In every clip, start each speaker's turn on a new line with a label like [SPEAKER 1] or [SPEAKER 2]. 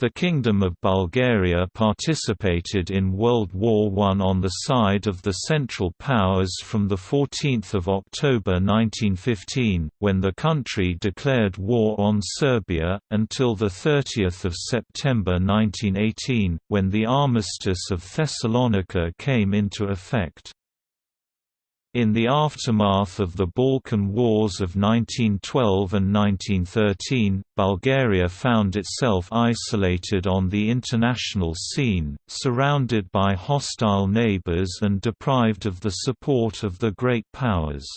[SPEAKER 1] The Kingdom of Bulgaria participated in World War I on the side of the Central Powers from 14 October 1915, when the country declared war on Serbia, until 30 September 1918, when the Armistice of Thessalonica came into effect. In the aftermath of the Balkan Wars of 1912 and 1913, Bulgaria found itself isolated on the international scene, surrounded by hostile neighbors and deprived of the support of the great powers.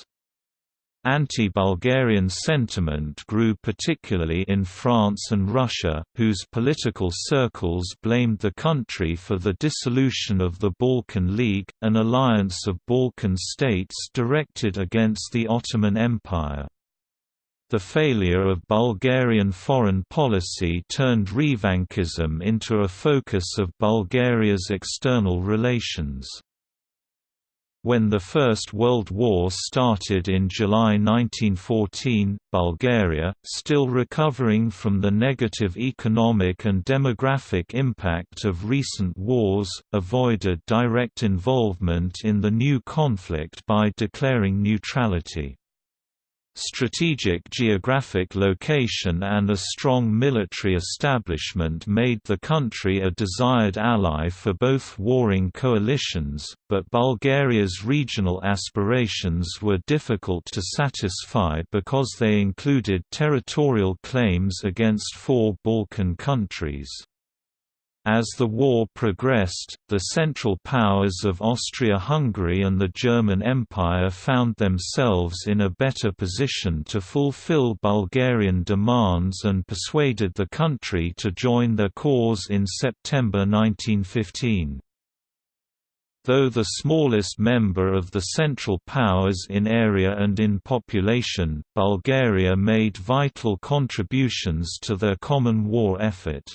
[SPEAKER 1] Anti-Bulgarian sentiment grew particularly in France and Russia, whose political circles blamed the country for the dissolution of the Balkan League, an alliance of Balkan states directed against the Ottoman Empire. The failure of Bulgarian foreign policy turned Revanchism into a focus of Bulgaria's external relations. When the First World War started in July 1914, Bulgaria, still recovering from the negative economic and demographic impact of recent wars, avoided direct involvement in the new conflict by declaring neutrality. Strategic geographic location and a strong military establishment made the country a desired ally for both warring coalitions, but Bulgaria's regional aspirations were difficult to satisfy because they included territorial claims against four Balkan countries. As the war progressed, the Central Powers of Austria-Hungary and the German Empire found themselves in a better position to fulfill Bulgarian demands and persuaded the country to join their cause in September 1915. Though the smallest member of the Central Powers in area and in population, Bulgaria made vital contributions to their common war effort.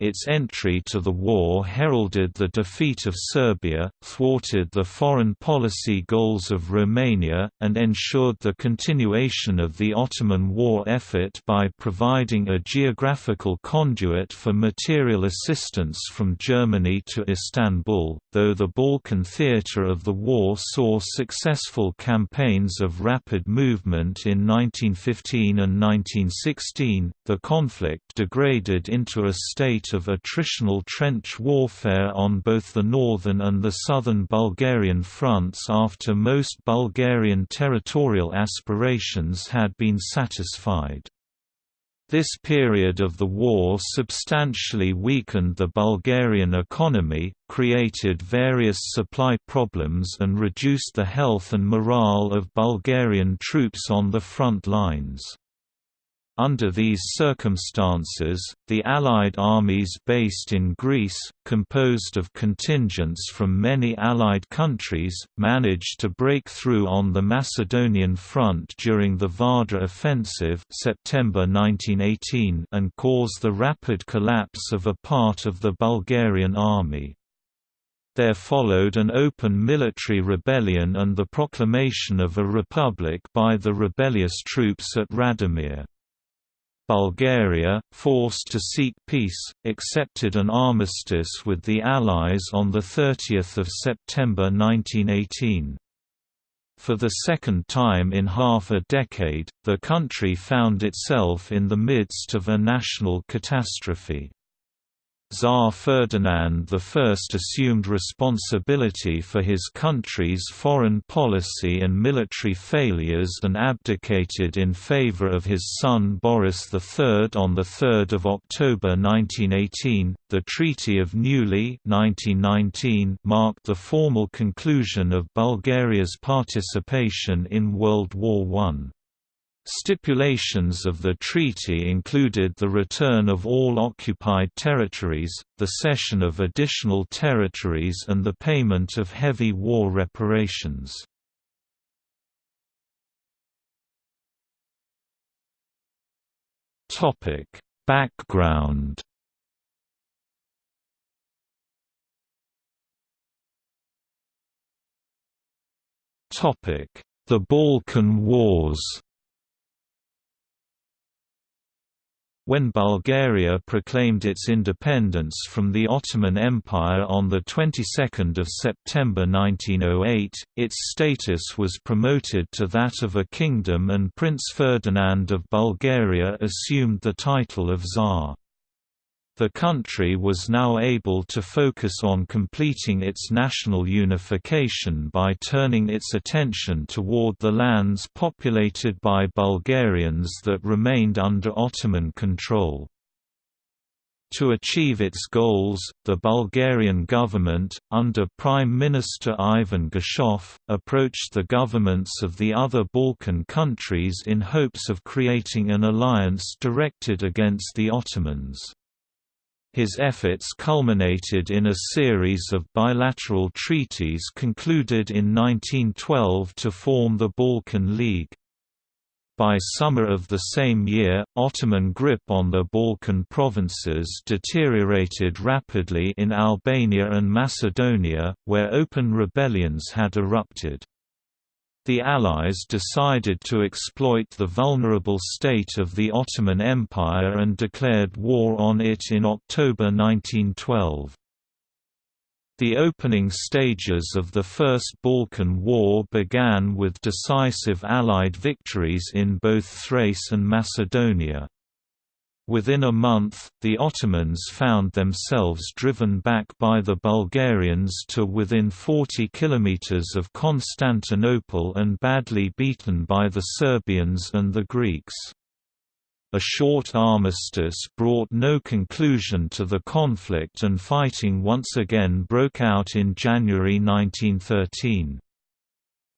[SPEAKER 1] Its entry to the war heralded the defeat of Serbia, thwarted the foreign policy goals of Romania, and ensured the continuation of the Ottoman war effort by providing a geographical conduit for material assistance from Germany to Istanbul. Though the Balkan theatre of the war saw successful campaigns of rapid movement in 1915 and 1916, the conflict degraded into a state of attritional trench warfare on both the northern and the southern Bulgarian fronts after most Bulgarian territorial aspirations had been satisfied. This period of the war substantially weakened the Bulgarian economy, created various supply problems and reduced the health and morale of Bulgarian troops on the front lines. Under these circumstances, the Allied armies based in Greece, composed of contingents from many Allied countries, managed to break through on the Macedonian front during the Vardar offensive September 1918 and cause the rapid collapse of a part of the Bulgarian army. There followed an open military rebellion and the proclamation of a republic by the rebellious troops at Radomir. Bulgaria, forced to seek peace, accepted an armistice with the Allies on 30 September 1918. For the second time in half a decade, the country found itself in the midst of a national catastrophe. Tsar Ferdinand I assumed responsibility for his country's foreign policy and military failures and abdicated in favor of his son Boris III on 3 October 1918. The Treaty of Neuilly 1919 marked the formal conclusion of Bulgaria's participation in World War I. Stipulations of the treaty included the return of all occupied territories, the cession of additional territories and the payment of heavy war reparations. Background The Balkan Wars When Bulgaria proclaimed its independence from the Ottoman Empire on the 22nd of September 1908, its status was promoted to that of a kingdom and Prince Ferdinand of Bulgaria assumed the title of Tsar. The country was now able to focus on completing its national unification by turning its attention toward the lands populated by Bulgarians that remained under Ottoman control. To achieve its goals, the Bulgarian government, under Prime Minister Ivan Geshov, approached the governments of the other Balkan countries in hopes of creating an alliance directed against the Ottomans. His efforts culminated in a series of bilateral treaties concluded in 1912 to form the Balkan League. By summer of the same year, Ottoman grip on the Balkan provinces deteriorated rapidly in Albania and Macedonia, where open rebellions had erupted the Allies decided to exploit the vulnerable state of the Ottoman Empire and declared war on it in October 1912. The opening stages of the First Balkan War began with decisive Allied victories in both Thrace and Macedonia. Within a month, the Ottomans found themselves driven back by the Bulgarians to within 40 kilometers of Constantinople and badly beaten by the Serbians and the Greeks. A short armistice brought no conclusion to the conflict and fighting once again broke out in January 1913.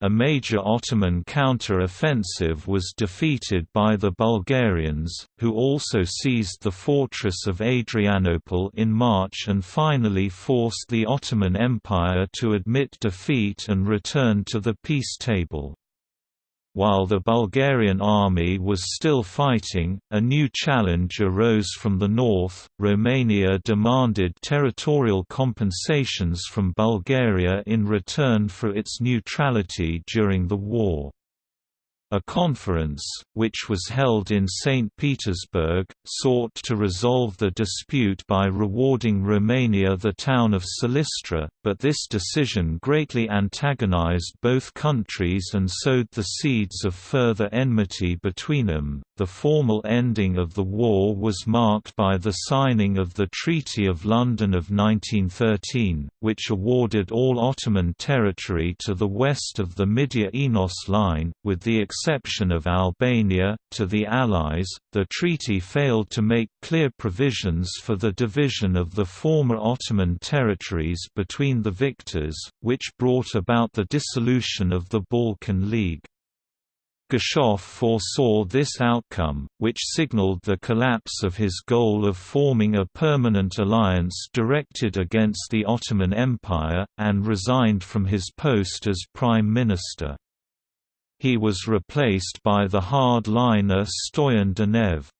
[SPEAKER 1] A major Ottoman counter-offensive was defeated by the Bulgarians, who also seized the fortress of Adrianople in March and finally forced the Ottoman Empire to admit defeat and return to the peace table. While the Bulgarian army was still fighting, a new challenge arose from the north. Romania demanded territorial compensations from Bulgaria in return for its neutrality during the war. A conference, which was held in St. Petersburg, sought to resolve the dispute by rewarding Romania the town of Silistra, but this decision greatly antagonized both countries and sowed the seeds of further enmity between them. The formal ending of the war was marked by the signing of the Treaty of London of 1913, which awarded all Ottoman territory to the west of the Midia-Enos line, with the exception of Albania, to the Allies. The treaty failed to make clear provisions for the division of the former Ottoman territories between the victors, which brought about the dissolution of the Balkan League. Geshov foresaw this outcome, which signaled the collapse of his goal of forming a permanent alliance directed against the Ottoman Empire, and resigned from his post as prime minister. He was replaced by the hard-liner Stoyan Danev.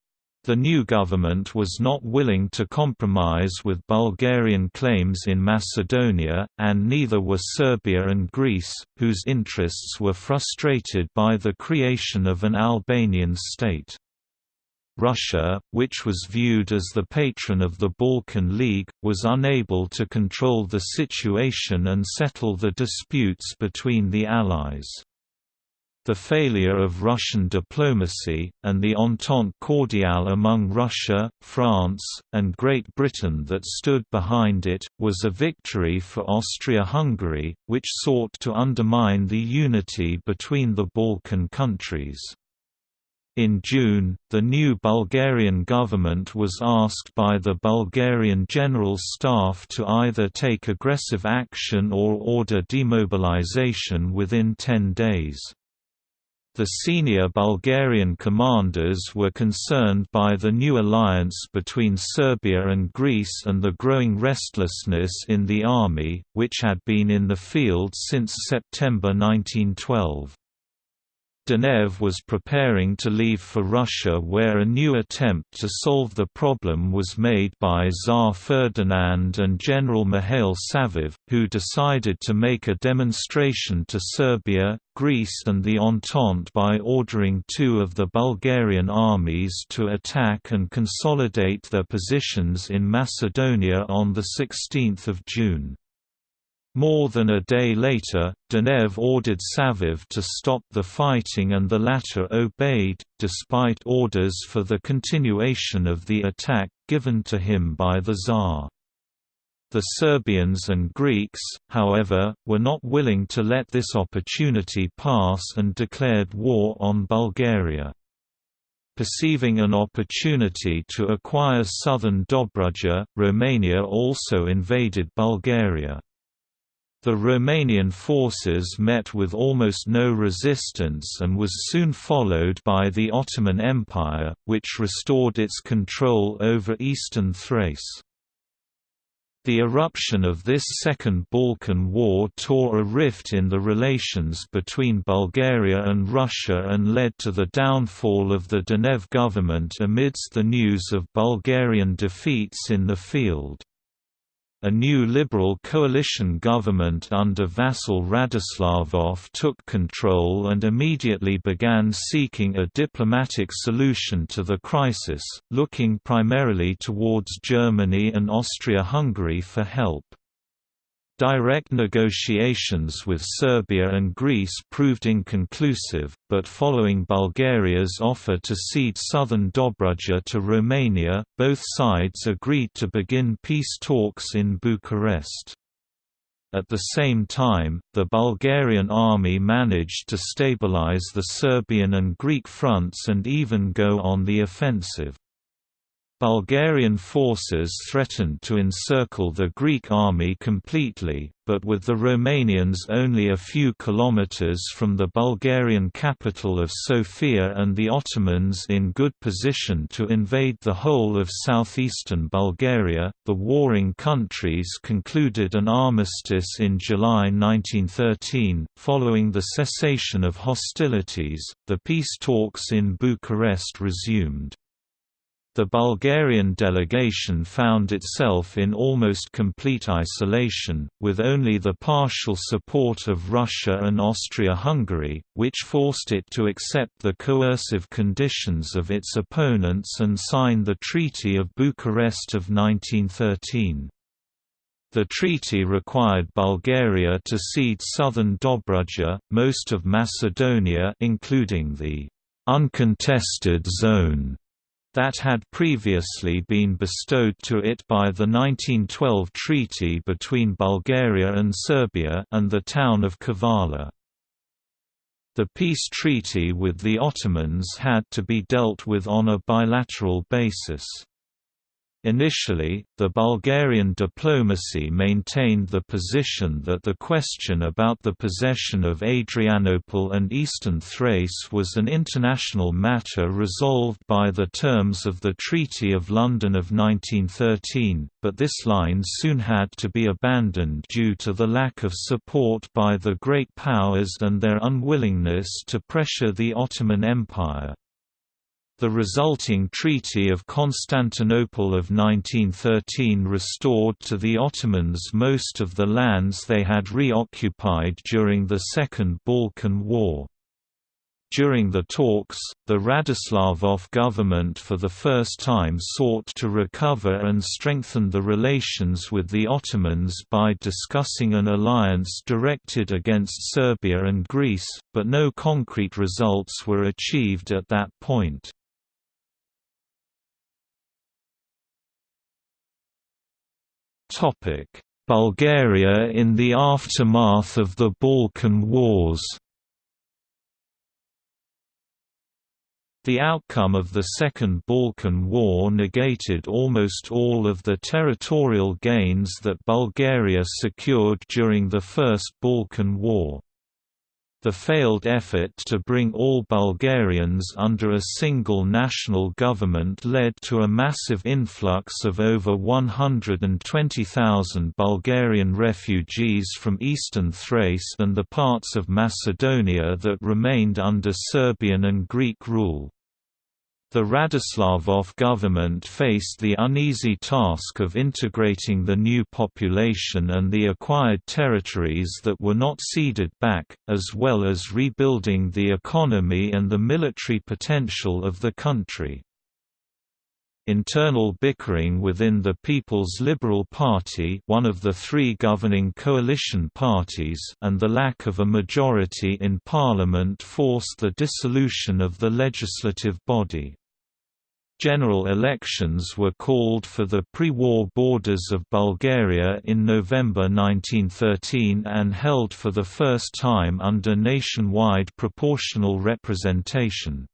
[SPEAKER 1] The new government was not willing to compromise with Bulgarian claims in Macedonia, and neither were Serbia and Greece, whose interests were frustrated by the creation of an Albanian state. Russia, which was viewed as the patron of the Balkan League, was unable to control the situation and settle the disputes between the Allies. The failure of Russian diplomacy, and the Entente cordiale among Russia, France, and Great Britain that stood behind it, was a victory for Austria-Hungary, which sought to undermine the unity between the Balkan countries. In June, the new Bulgarian government was asked by the Bulgarian General Staff to either take aggressive action or order demobilization within 10 days. The senior Bulgarian commanders were concerned by the new alliance between Serbia and Greece and the growing restlessness in the army, which had been in the field since September 1912. Danev was preparing to leave for Russia where a new attempt to solve the problem was made by Tsar Ferdinand and General Mikhail Savov, who decided to make a demonstration to Serbia, Greece and the Entente by ordering two of the Bulgarian armies to attack and consolidate their positions in Macedonia on 16 June. More than a day later, Danev ordered Savov to stop the fighting and the latter obeyed, despite orders for the continuation of the attack given to him by the Tsar. The Serbians and Greeks, however, were not willing to let this opportunity pass and declared war on Bulgaria. Perceiving an opportunity to acquire southern Dobruja, Romania also invaded Bulgaria. The Romanian forces met with almost no resistance and was soon followed by the Ottoman Empire, which restored its control over eastern Thrace. The eruption of this Second Balkan War tore a rift in the relations between Bulgaria and Russia and led to the downfall of the Danev government amidst the news of Bulgarian defeats in the field. A new liberal coalition government under Vasil Radoslavov took control and immediately began seeking a diplomatic solution to the crisis, looking primarily towards Germany and Austria-Hungary for help. Direct negotiations with Serbia and Greece proved inconclusive, but following Bulgaria's offer to cede southern Dobruja to Romania, both sides agreed to begin peace talks in Bucharest. At the same time, the Bulgarian army managed to stabilize the Serbian and Greek fronts and even go on the offensive. Bulgarian forces threatened to encircle the Greek army completely, but with the Romanians only a few kilometers from the Bulgarian capital of Sofia and the Ottomans in good position to invade the whole of southeastern Bulgaria, the warring countries concluded an armistice in July 1913. Following the cessation of hostilities, the peace talks in Bucharest resumed. The Bulgarian delegation found itself in almost complete isolation, with only the partial support of Russia and Austria-Hungary, which forced it to accept the coercive conditions of its opponents and sign the Treaty of Bucharest of 1913. The treaty required Bulgaria to cede southern Dobruja, most of Macedonia including the uncontested zone that had previously been bestowed to it by the 1912 treaty between Bulgaria and Serbia and the town of Kavala. The peace treaty with the Ottomans had to be dealt with on a bilateral basis. Initially, the Bulgarian diplomacy maintained the position that the question about the possession of Adrianople and eastern Thrace was an international matter resolved by the terms of the Treaty of London of 1913, but this line soon had to be abandoned due to the lack of support by the great powers and their unwillingness to pressure the Ottoman Empire. The resulting Treaty of Constantinople of 1913 restored to the Ottomans most of the lands they had reoccupied during the Second Balkan War. During the talks, the Radoslavov government for the first time sought to recover and strengthen the relations with the Ottomans by discussing an alliance directed against Serbia and Greece, but no concrete results were achieved at that point. Bulgaria in the aftermath of the Balkan Wars The outcome of the Second Balkan War negated almost all of the territorial gains that Bulgaria secured during the First Balkan War. The failed effort to bring all Bulgarians under a single national government led to a massive influx of over 120,000 Bulgarian refugees from eastern Thrace and the parts of Macedonia that remained under Serbian and Greek rule. The Radoslavov government faced the uneasy task of integrating the new population and the acquired territories that were not ceded back, as well as rebuilding the economy and the military potential of the country. Internal bickering within the People's Liberal Party one of the three governing coalition parties and the lack of a majority in parliament forced the dissolution of the legislative body. General elections were called for the pre-war borders of Bulgaria in November 1913 and held for the first time under nationwide proportional representation.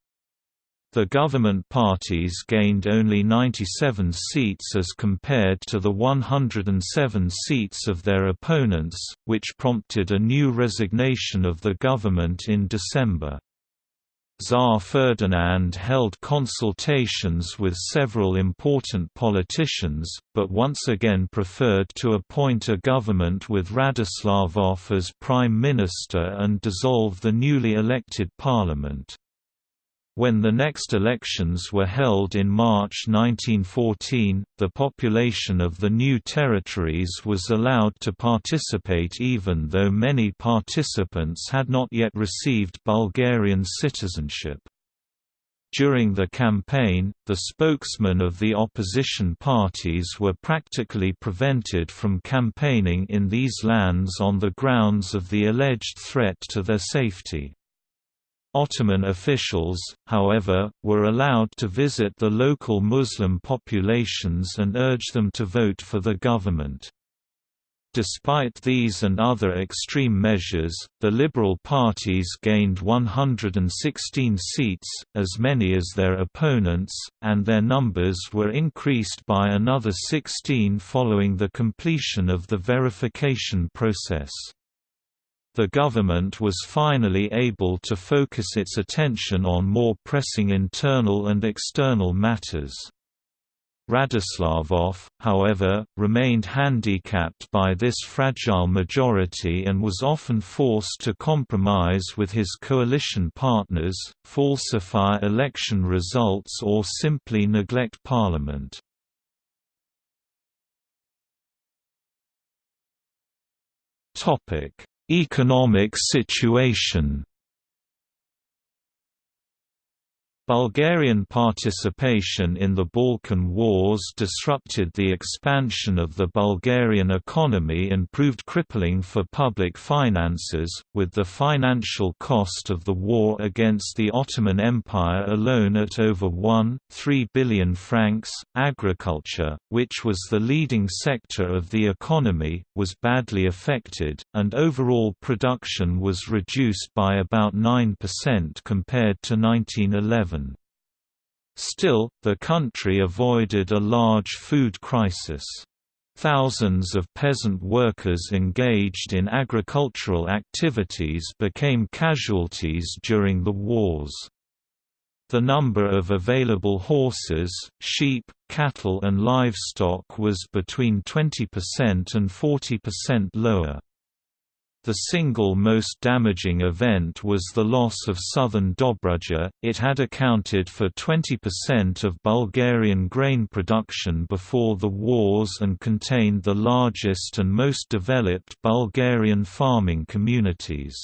[SPEAKER 1] The government parties gained only 97 seats as compared to the 107 seats of their opponents, which prompted a new resignation of the government in December. Tsar Ferdinand held consultations with several important politicians, but once again preferred to appoint a government with Radoslavov as prime minister and dissolve the newly elected parliament. When the next elections were held in March 1914, the population of the new territories was allowed to participate even though many participants had not yet received Bulgarian citizenship. During the campaign, the spokesmen of the opposition parties were practically prevented from campaigning in these lands on the grounds of the alleged threat to their safety. Ottoman officials, however, were allowed to visit the local Muslim populations and urge them to vote for the government. Despite these and other extreme measures, the Liberal parties gained 116 seats, as many as their opponents, and their numbers were increased by another 16 following the completion of the verification process the government was finally able to focus its attention on more pressing internal and external matters. Radoslavov, however, remained handicapped by this fragile majority and was often forced to compromise with his coalition partners, falsify election results or simply neglect parliament. Economic situation Bulgarian participation in the Balkan Wars disrupted the expansion of the Bulgarian economy and proved crippling for public finances, with the financial cost of the war against the Ottoman Empire alone at over 1.3 billion francs. Agriculture, which was the leading sector of the economy, was badly affected, and overall production was reduced by about 9% compared to 1911. Still, the country avoided a large food crisis. Thousands of peasant workers engaged in agricultural activities became casualties during the wars. The number of available horses, sheep, cattle and livestock was between 20% and 40% lower. The single most damaging event was the loss of southern Dobruja, it had accounted for 20% of Bulgarian grain production before the wars and contained the largest and most developed Bulgarian farming communities.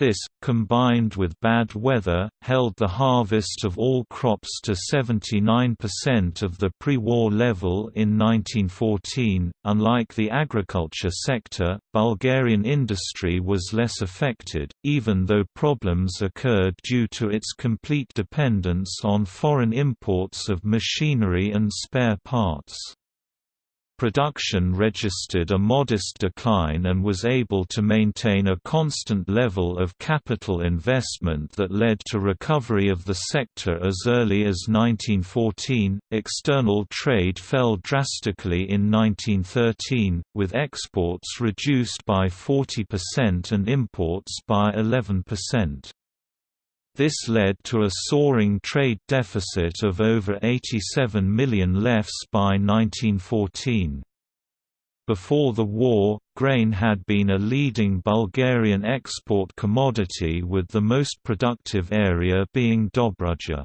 [SPEAKER 1] This, combined with bad weather, held the harvest of all crops to 79% of the pre-war level in 1914. Unlike the agriculture sector, Bulgarian industry was less affected, even though problems occurred due to its complete dependence on foreign imports of machinery and spare parts. Production registered a modest decline and was able to maintain a constant level of capital investment that led to recovery of the sector as early as 1914. External trade fell drastically in 1913, with exports reduced by 40% and imports by 11%. This led to a soaring trade deficit of over 87 million lefs by 1914. Before the war, grain had been a leading Bulgarian export commodity with the most productive area being Dobruja.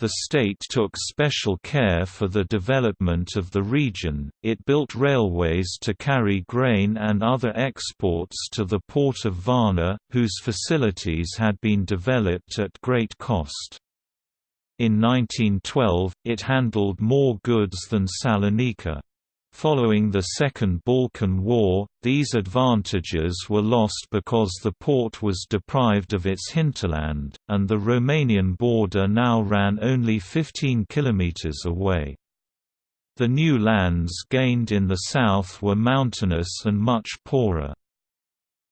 [SPEAKER 1] The state took special care for the development of the region, it built railways to carry grain and other exports to the port of Varna, whose facilities had been developed at great cost. In 1912, it handled more goods than Salonika. Following the Second Balkan War, these advantages were lost because the port was deprived of its hinterland, and the Romanian border now ran only 15 kilometers away. The new lands gained in the south were mountainous and much poorer.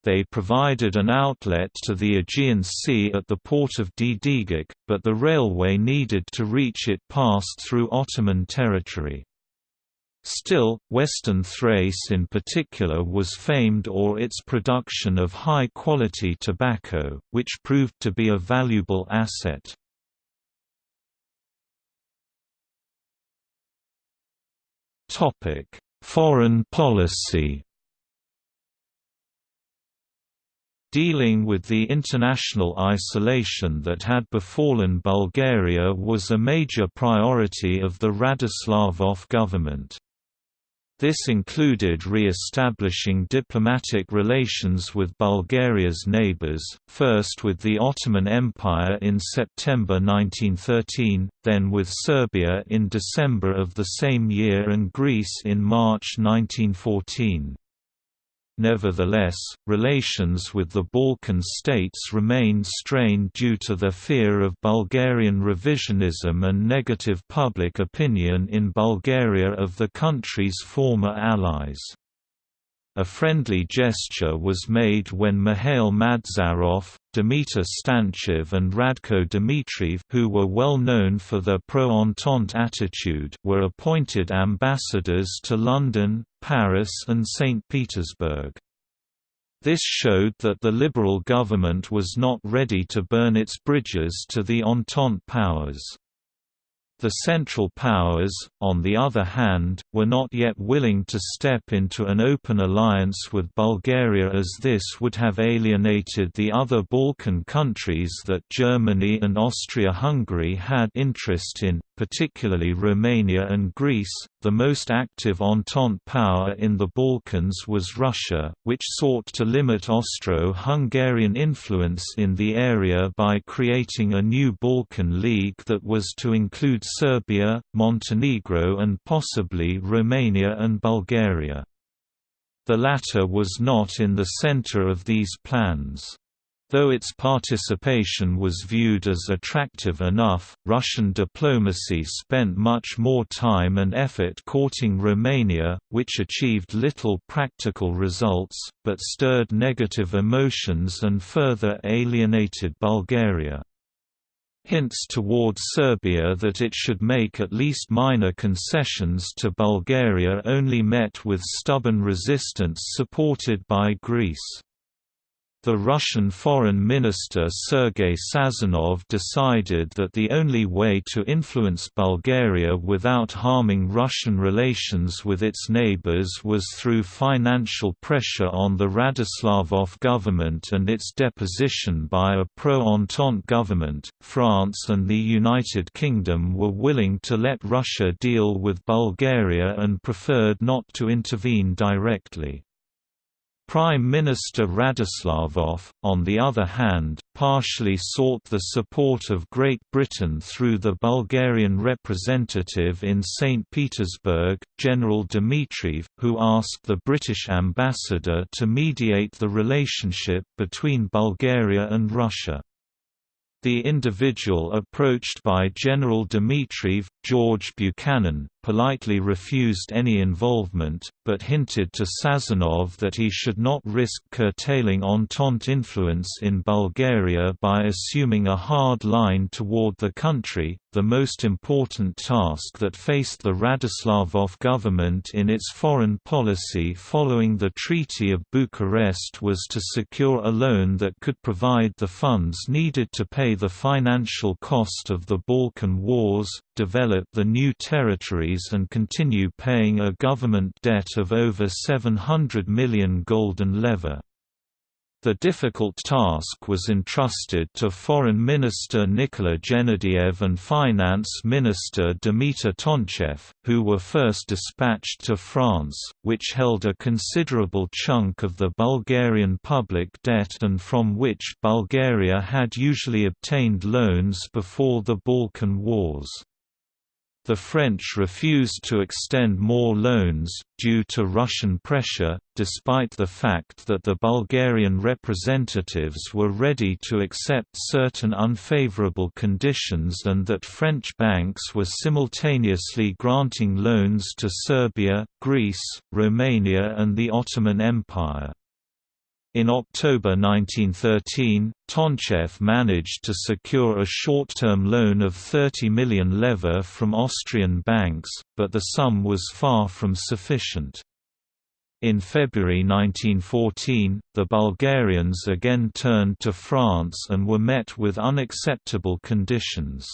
[SPEAKER 1] They provided an outlet to the Aegean Sea at the port of Dedeagach, but the railway needed to reach it passed through Ottoman territory. Still, Western Thrace in particular was famed or its production of high-quality tobacco, which proved to be a valuable asset. Foreign policy Dealing with the international isolation that had befallen Bulgaria was a major priority of the Radoslavov government. This included re-establishing diplomatic relations with Bulgaria's neighbours, first with the Ottoman Empire in September 1913, then with Serbia in December of the same year and Greece in March 1914. Nevertheless, relations with the Balkan states remained strained due to their fear of Bulgarian revisionism and negative public opinion in Bulgaria of the country's former allies. A friendly gesture was made when Mikhail Madzarov, Dimitar Stanchev and Radko Dmitriev who were well known for their pro-Entente attitude were appointed ambassadors to London, Paris and St. Petersburg. This showed that the Liberal government was not ready to burn its bridges to the Entente powers. The Central Powers, on the other hand, were not yet willing to step into an open alliance with Bulgaria as this would have alienated the other Balkan countries that Germany and Austria-Hungary had interest in, particularly Romania and Greece. The most active Entente power in the Balkans was Russia, which sought to limit Austro-Hungarian influence in the area by creating a new Balkan League that was to include Serbia, Montenegro and possibly Romania and Bulgaria. The latter was not in the center of these plans. Though its participation was viewed as attractive enough, Russian diplomacy spent much more time and effort courting Romania, which achieved little practical results, but stirred negative emotions and further alienated Bulgaria. Hints towards Serbia that it should make at least minor concessions to Bulgaria only met with stubborn resistance supported by Greece. The Russian Foreign Minister Sergei Sazonov decided that the only way to influence Bulgaria without harming Russian relations with its neighbors was through financial pressure on the Radoslavov government and its deposition by a pro-Entente government. France and the United Kingdom were willing to let Russia deal with Bulgaria and preferred not to intervene directly. Prime Minister Radoslavov, on the other hand, partially sought the support of Great Britain through the Bulgarian representative in St. Petersburg, General Dmitriev, who asked the British ambassador to mediate the relationship between Bulgaria and Russia. The individual approached by General Dmitriev, George Buchanan, politely refused any involvement, but hinted to Sazonov that he should not risk curtailing Entente influence in Bulgaria by assuming a hard line toward the country, the most important task that faced the Radoslavov government in its foreign policy following the Treaty of Bucharest was to secure a loan that could provide the funds needed to pay the financial cost of the Balkan Wars, develop the new territories and continue paying a government debt of over 700 million golden leva. The difficult task was entrusted to Foreign Minister Nikola Genadiev and Finance Minister Dimitar Tonchev, who were first dispatched to France, which held a considerable chunk of the Bulgarian public debt and from which Bulgaria had usually obtained loans before the Balkan Wars. The French refused to extend more loans, due to Russian pressure, despite the fact that the Bulgarian representatives were ready to accept certain unfavorable conditions and that French banks were simultaneously granting loans to Serbia, Greece, Romania and the Ottoman Empire. In October 1913, Tonchev managed to secure a short-term loan of 30 million leva from Austrian banks, but the sum was far from sufficient. In February 1914, the Bulgarians again turned to France and were met with unacceptable conditions.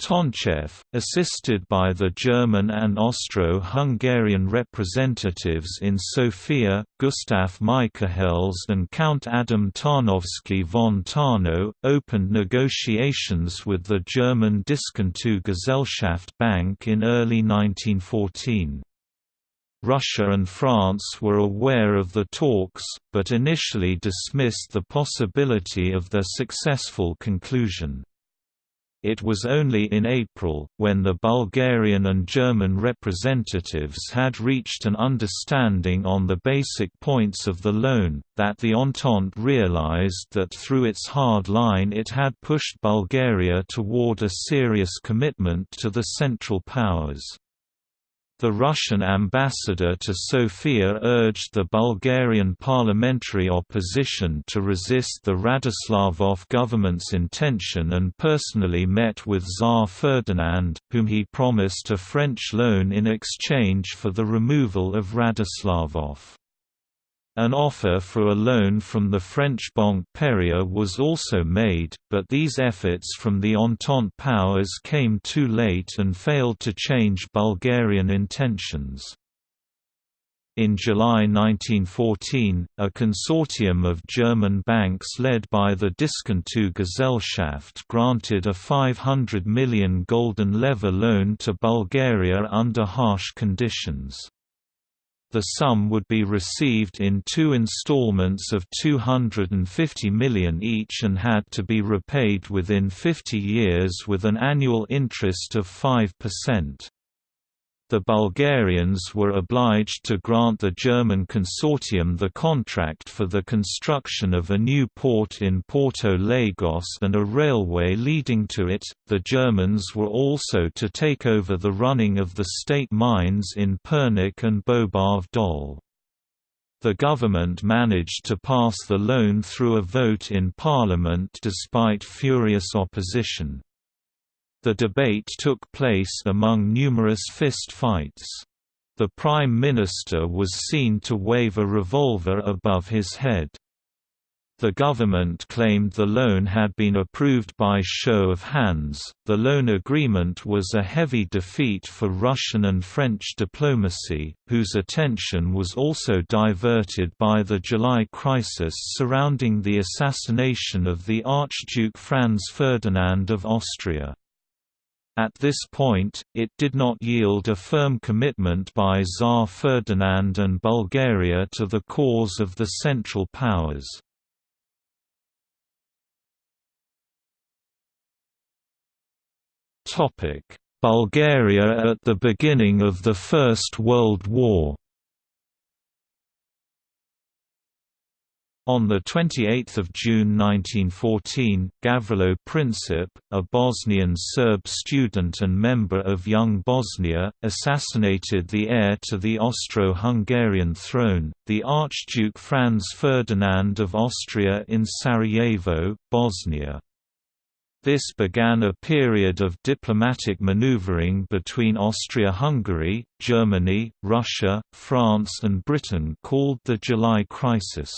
[SPEAKER 1] Tonchev, assisted by the German and Austro-Hungarian representatives in Sofia, Gustav Michahelles and Count Adam Tarnowski von Tarnow, opened negotiations with the German Diskontogesellschaft Bank in early 1914. Russia and France were aware of the talks, but initially dismissed the possibility of their successful conclusion. It was only in April, when the Bulgarian and German representatives had reached an understanding on the basic points of the loan, that the Entente realized that through its hard line it had pushed Bulgaria toward a serious commitment to the Central Powers. The Russian ambassador to Sofia urged the Bulgarian parliamentary opposition to resist the Radoslavov government's intention and personally met with Tsar Ferdinand, whom he promised a French loan in exchange for the removal of Radoslavov. An offer for a loan from the French Banque Perrier was also made, but these efforts from the Entente powers came too late and failed to change Bulgarian intentions. In July 1914, a consortium of German banks led by the Diskontogesellschaft granted a 500 million golden leva loan to Bulgaria under harsh conditions. The sum would be received in two installments of 250 million each and had to be repaid within 50 years with an annual interest of 5% the Bulgarians were obliged to grant the German consortium the contract for the construction of a new port in Porto Lagos and a railway leading to it. The Germans were also to take over the running of the state mines in Pernik and Bobov Dol. The government managed to pass the loan through a vote in parliament despite furious opposition. The debate took place among numerous fist fights. The Prime Minister was seen to wave a revolver above his head. The government claimed the loan had been approved by show of hands. The loan agreement was a heavy defeat for Russian and French diplomacy, whose attention was also diverted by the July crisis surrounding the assassination of the Archduke Franz Ferdinand of Austria. At this point, it did not yield a firm commitment by Tsar Ferdinand and Bulgaria to the cause of the Central Powers. Bulgaria at the beginning of the First World War On 28 June 1914, Gavrilo Princip, a Bosnian Serb student and member of Young Bosnia, assassinated the heir to the Austro-Hungarian throne, the Archduke Franz Ferdinand of Austria in Sarajevo, Bosnia. This began a period of diplomatic maneuvering between Austria-Hungary, Germany, Russia, France and Britain called the July Crisis.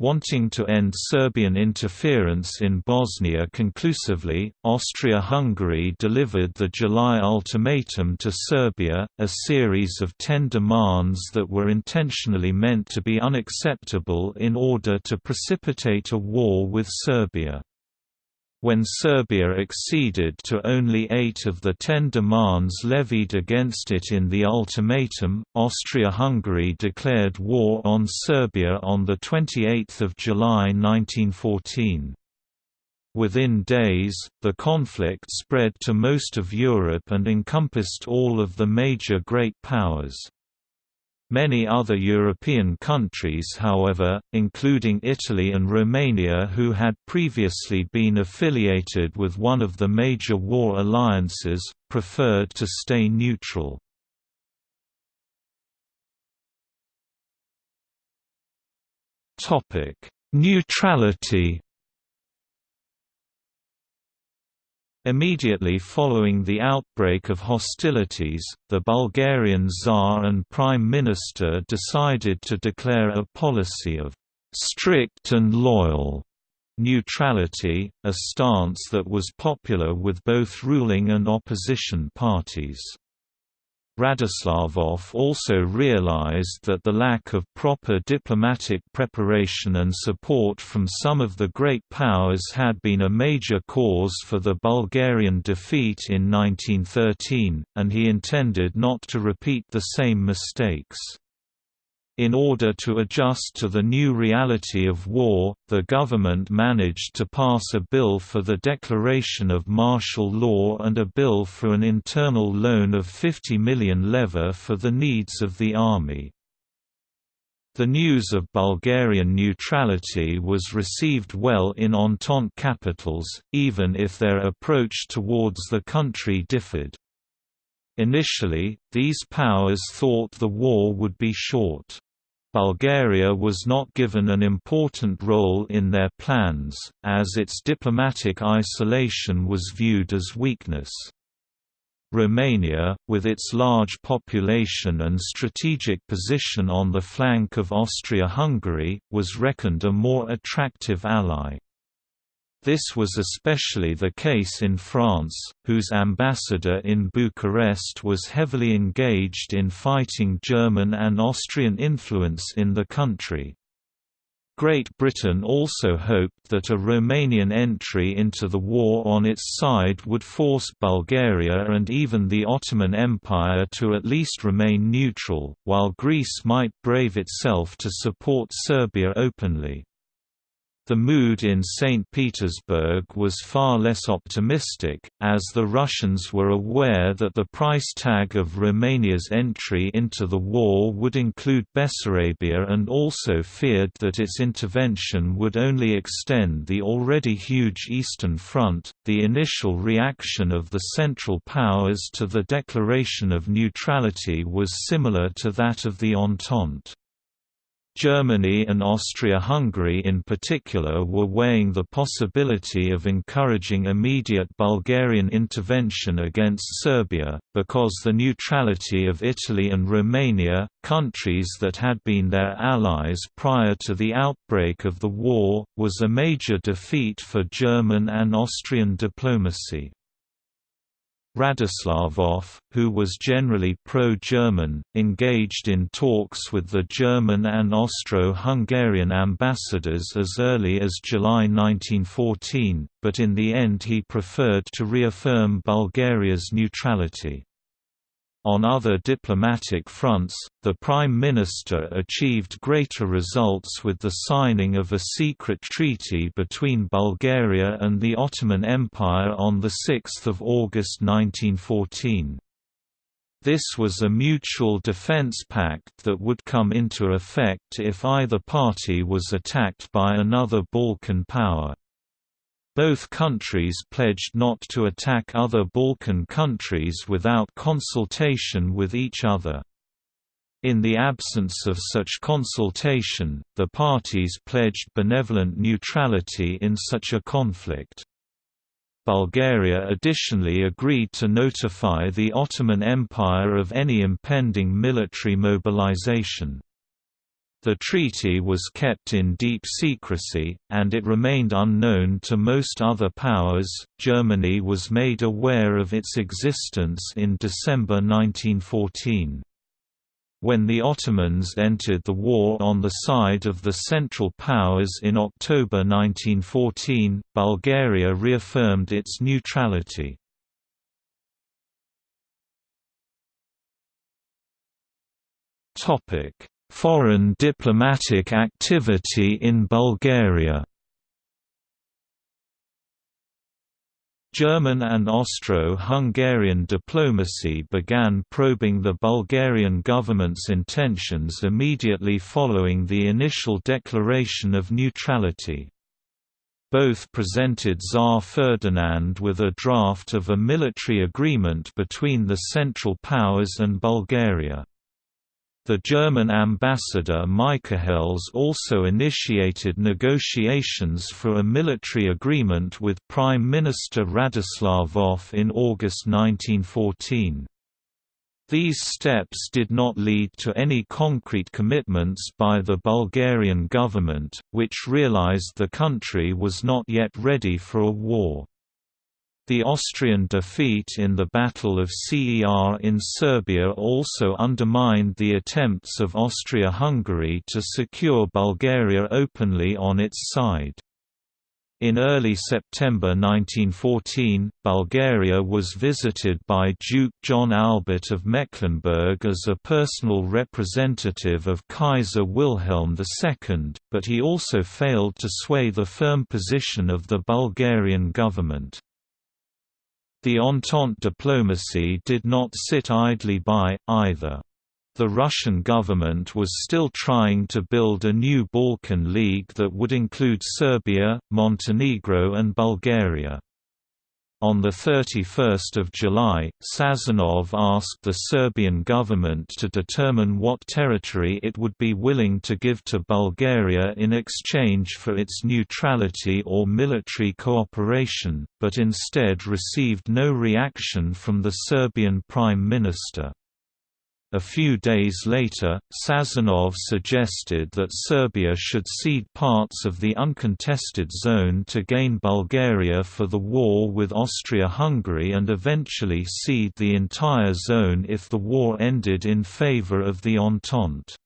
[SPEAKER 1] Wanting to end Serbian interference in Bosnia conclusively, Austria-Hungary delivered the July ultimatum to Serbia, a series of ten demands that were intentionally meant to be unacceptable in order to precipitate a war with Serbia. When Serbia acceded to only eight of the ten demands levied against it in the ultimatum, Austria-Hungary declared war on Serbia on 28 July 1914. Within days, the conflict spread to most of Europe and encompassed all of the major great powers. Many other European countries however, including Italy and Romania who had previously been affiliated with one of the major war alliances, preferred to stay neutral. Neutrality Immediately following the outbreak of hostilities, the Bulgarian Tsar and Prime Minister decided to declare a policy of «strict and loyal» neutrality, a stance that was popular with both ruling and opposition parties. Radoslavov also realized that the lack of proper diplomatic preparation and support from some of the great powers had been a major cause for the Bulgarian defeat in 1913, and he intended not to repeat the same mistakes. In order to adjust to the new reality of war, the government managed to pass a bill for the declaration of martial law and a bill for an internal loan of 50 million leva for the needs of the army. The news of Bulgarian neutrality was received well in Entente capitals, even if their approach towards the country differed. Initially, these powers thought the war would be short. Bulgaria was not given an important role in their plans, as its diplomatic isolation was viewed as weakness. Romania, with its large population and strategic position on the flank of Austria-Hungary, was reckoned a more attractive ally. This was especially the case in France, whose ambassador in Bucharest was heavily engaged in fighting German and Austrian influence in the country. Great Britain also hoped that a Romanian entry into the war on its side would force Bulgaria and even the Ottoman Empire to at least remain neutral, while Greece might brave itself to support Serbia openly. The mood in St. Petersburg was far less optimistic, as the Russians were aware that the price tag of Romania's entry into the war would include Bessarabia and also feared that its intervention would only extend the already huge Eastern Front. The initial reaction of the Central Powers to the declaration of neutrality was similar to that of the Entente. Germany and Austria-Hungary in particular were weighing the possibility of encouraging immediate Bulgarian intervention against Serbia, because the neutrality of Italy and Romania, countries that had been their allies prior to the outbreak of the war, was a major defeat for German and Austrian diplomacy. Radoslavov, who was generally pro-German, engaged in talks with the German and Austro-Hungarian ambassadors as early as July 1914, but in the end he preferred to reaffirm Bulgaria's neutrality. On other diplomatic fronts, the Prime Minister achieved greater results with the signing of a secret treaty between Bulgaria and the Ottoman Empire on 6 August 1914. This was a mutual defense pact that would come into effect if either party was attacked by another Balkan power. Both countries pledged not to attack other Balkan countries without consultation with each other. In the absence of such consultation, the parties pledged benevolent neutrality in such a conflict. Bulgaria additionally agreed to notify the Ottoman Empire of any impending military mobilization. The treaty was kept in deep secrecy, and it remained unknown to most other powers. Germany was made aware of its existence in December 1914. When the Ottomans entered the war on the side of the Central Powers in October 1914, Bulgaria reaffirmed its neutrality. Foreign diplomatic activity in Bulgaria German and Austro-Hungarian diplomacy began probing the Bulgarian government's intentions immediately following the initial declaration of neutrality. Both presented Tsar Ferdinand with a draft of a military agreement between the Central Powers and Bulgaria. The German ambassador Michahelles also initiated negotiations for a military agreement with Prime Minister Radoslavov in August 1914. These steps did not lead to any concrete commitments by the Bulgarian government, which realized the country was not yet ready for a war. The Austrian defeat in the Battle of Cer in Serbia also undermined the attempts of Austria-Hungary to secure Bulgaria openly on its side. In early September 1914, Bulgaria was visited by Duke John Albert of Mecklenburg as a personal representative of Kaiser Wilhelm II, but he also failed to sway the firm position of the Bulgarian government. The Entente diplomacy did not sit idly by, either. The Russian government was still trying to build a new Balkan League that would include Serbia, Montenegro and Bulgaria. On 31 July, Sazonov asked the Serbian government to determine what territory it would be willing to give to Bulgaria in exchange for its neutrality or military cooperation, but instead received no reaction from the Serbian Prime Minister. A few days later, Sazonov suggested that Serbia should cede parts of the uncontested zone to gain Bulgaria for the war with Austria-Hungary and eventually cede the entire zone if the war ended in favor of the Entente.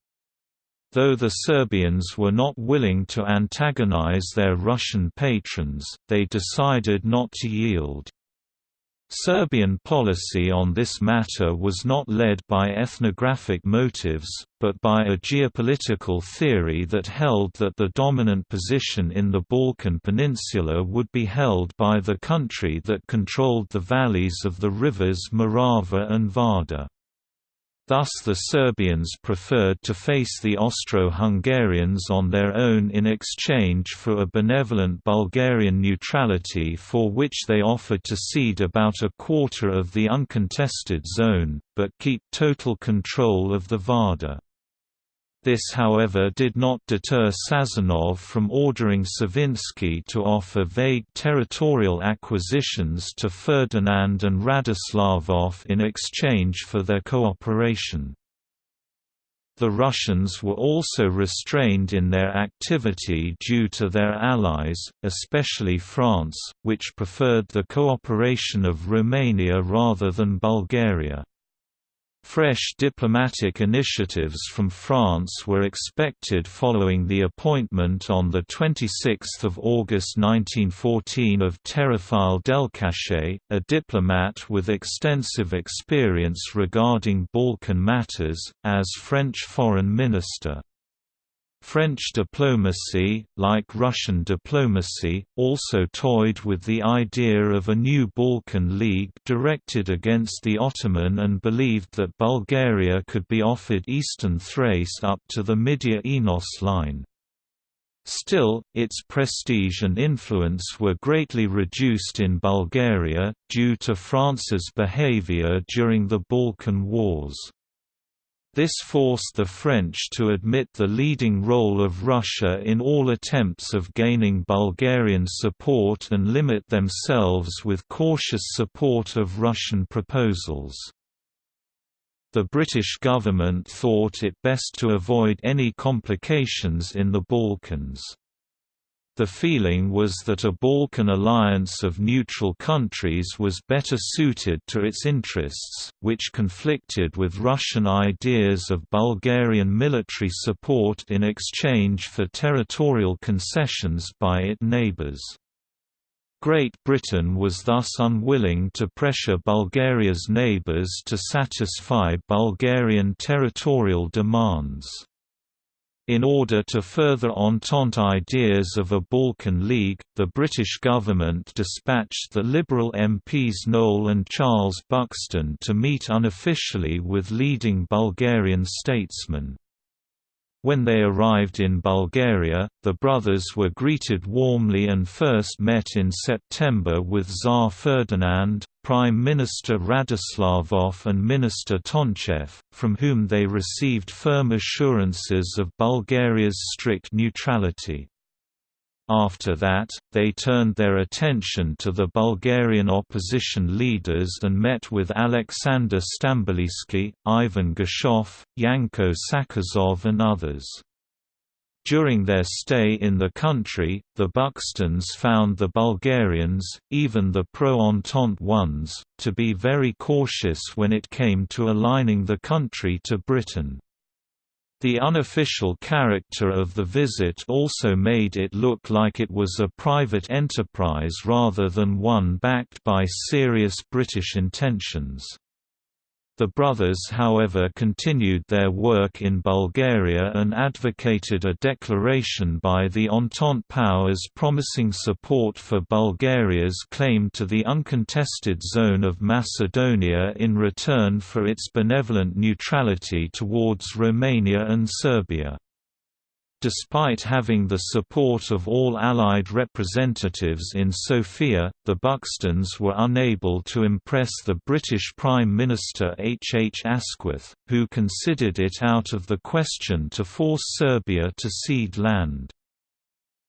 [SPEAKER 1] Though the Serbians were not willing to antagonize their Russian patrons, they decided not to yield. Serbian policy on this matter was not led by ethnographic motives, but by a geopolitical theory that held that the dominant position in the Balkan Peninsula would be held by the country that controlled the valleys of the rivers Morava and Vardar. Thus the Serbians preferred to face the Austro-Hungarians on their own in exchange for a benevolent Bulgarian neutrality for which they offered to cede about a quarter of the uncontested zone, but keep total control of the Vardar. This however did not deter Sazonov from ordering Savinsky to offer vague territorial acquisitions to Ferdinand and Radoslavov in exchange for their cooperation. The Russians were also restrained in their activity due to their allies, especially France, which preferred the cooperation of Romania rather than Bulgaria. Fresh diplomatic initiatives from France were expected following the appointment on 26 August 1914 of Théophile Delcassé, a diplomat with extensive experience regarding Balkan matters, as French foreign minister. French diplomacy, like Russian diplomacy, also toyed with the idea of a new Balkan League directed against the Ottoman and believed that Bulgaria could be offered eastern Thrace up to the Midia-Enos line. Still, its prestige and influence were greatly reduced in Bulgaria, due to France's behavior during the Balkan Wars. This forced the French to admit the leading role of Russia in all attempts of gaining Bulgarian support and limit themselves with cautious support of Russian proposals. The British government thought it best to avoid any complications in the Balkans. The feeling was that a Balkan alliance of neutral countries was better suited to its interests, which conflicted with Russian ideas of Bulgarian military support in exchange for territorial concessions by its neighbours. Great Britain was thus unwilling to pressure Bulgaria's neighbours to satisfy Bulgarian territorial demands. In order to further Entente ideas of a Balkan League, the British government dispatched the Liberal MPs Noel and Charles Buxton to meet unofficially with leading Bulgarian statesmen. When they arrived in Bulgaria, the brothers were greeted warmly and first met in September with Tsar Ferdinand, Prime Minister Radoslavov and Minister Tonchev, from whom they received firm assurances of Bulgaria's strict neutrality. After that, they turned their attention to the Bulgarian opposition leaders and met with Alexander Stamboliyski, Ivan Geshov, Yanko Sakazov and others. During their stay in the country, the Buxtons found the Bulgarians, even the pro-Entente ones, to be very cautious when it came to aligning the country to Britain. The unofficial character of the visit also made it look like it was a private enterprise rather than one backed by serious British intentions. The brothers however continued their work in Bulgaria and advocated a declaration by the Entente powers promising support for Bulgaria's claim to the uncontested zone of Macedonia in return for its benevolent neutrality towards Romania and Serbia. Despite having the support of all Allied representatives in Sofia, the Buxtons were unable to impress the British Prime Minister H. H. Asquith, who considered it out of the question to force Serbia to cede land.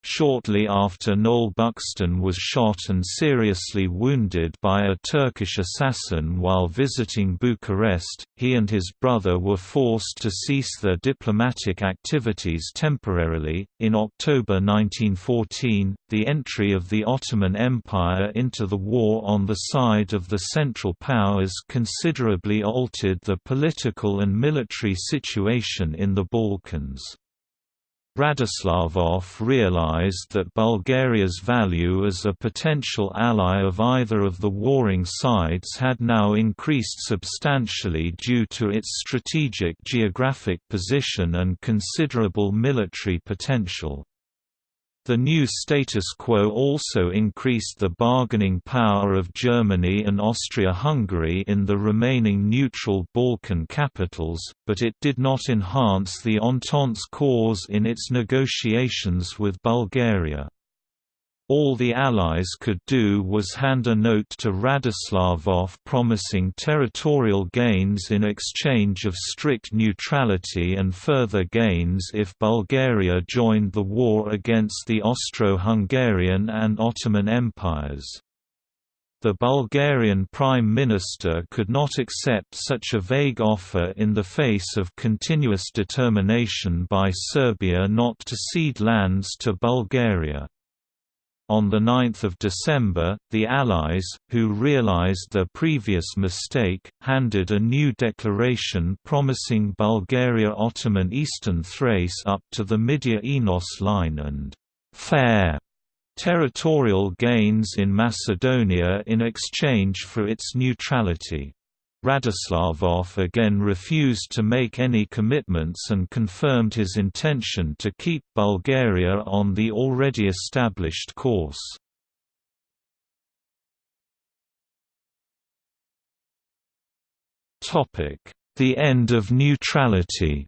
[SPEAKER 1] Shortly after Noel Buxton was shot and seriously wounded by a Turkish assassin while visiting Bucharest, he and his brother were forced to cease their diplomatic activities temporarily. In October 1914, the entry of the Ottoman Empire into the war on the side of the Central Powers considerably altered the political and military situation in the Balkans. Radoslavov realized that Bulgaria's value as a potential ally of either of the warring sides had now increased substantially due to its strategic geographic position and considerable military potential. The new status quo also increased the bargaining power of Germany and Austria-Hungary in the remaining neutral Balkan capitals, but it did not enhance the Entente's cause in its negotiations with Bulgaria. All the Allies could do was hand a note to Radoslavov promising territorial gains in exchange of strict neutrality and further gains if Bulgaria joined the war against the Austro-Hungarian and Ottoman empires. The Bulgarian Prime Minister could not accept such a vague offer in the face of continuous determination by Serbia not to cede lands to Bulgaria. On 9 December, the Allies, who realized their previous mistake, handed a new declaration promising Bulgaria Ottoman Eastern Thrace up to the Midia-Enos line and «fair» territorial gains in Macedonia in exchange for its neutrality. Radoslavov again refused to make any commitments and confirmed his intention to keep Bulgaria on the already established course. The end of neutrality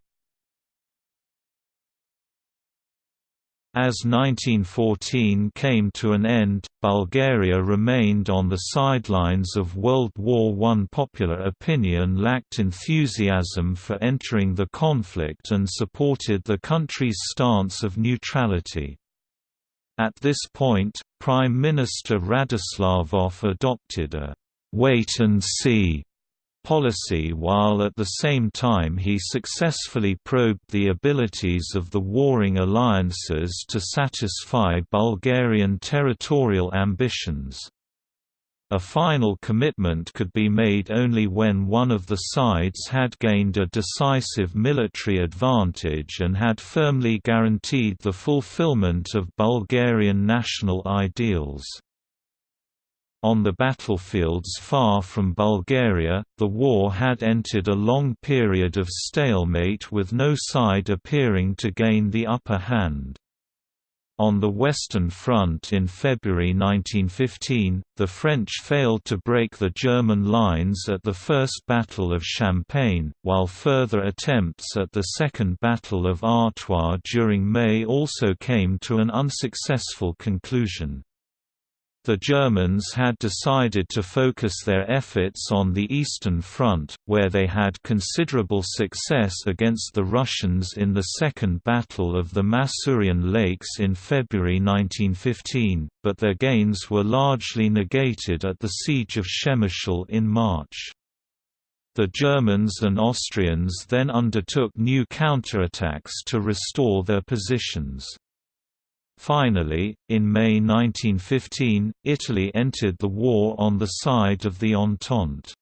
[SPEAKER 1] As 1914 came to an end, Bulgaria remained on the sidelines of World War I. Popular opinion lacked enthusiasm for entering the conflict and supported the country's stance of neutrality. At this point, Prime Minister Radoslavov adopted a «wait-and-see» policy while at the same time he successfully probed the abilities of the warring alliances to satisfy Bulgarian territorial ambitions. A final commitment could be made only when one of the sides had gained a decisive military advantage and had firmly guaranteed the fulfillment of Bulgarian national ideals. On the battlefields far from Bulgaria, the war had entered a long period of stalemate with no side appearing to gain the upper hand. On the Western Front in February 1915, the French failed to break the German lines at the First Battle of Champagne, while further attempts at the Second Battle of Artois during May also came to an unsuccessful conclusion. The Germans had decided to focus their efforts on the Eastern Front, where they had considerable success against the Russians in the Second Battle of the Masurian Lakes in February 1915, but their gains were largely negated at the Siege of Przemyśl in March. The Germans and Austrians then undertook new counterattacks to restore their positions. Finally, in May 1915, Italy entered the war on the side of the Entente.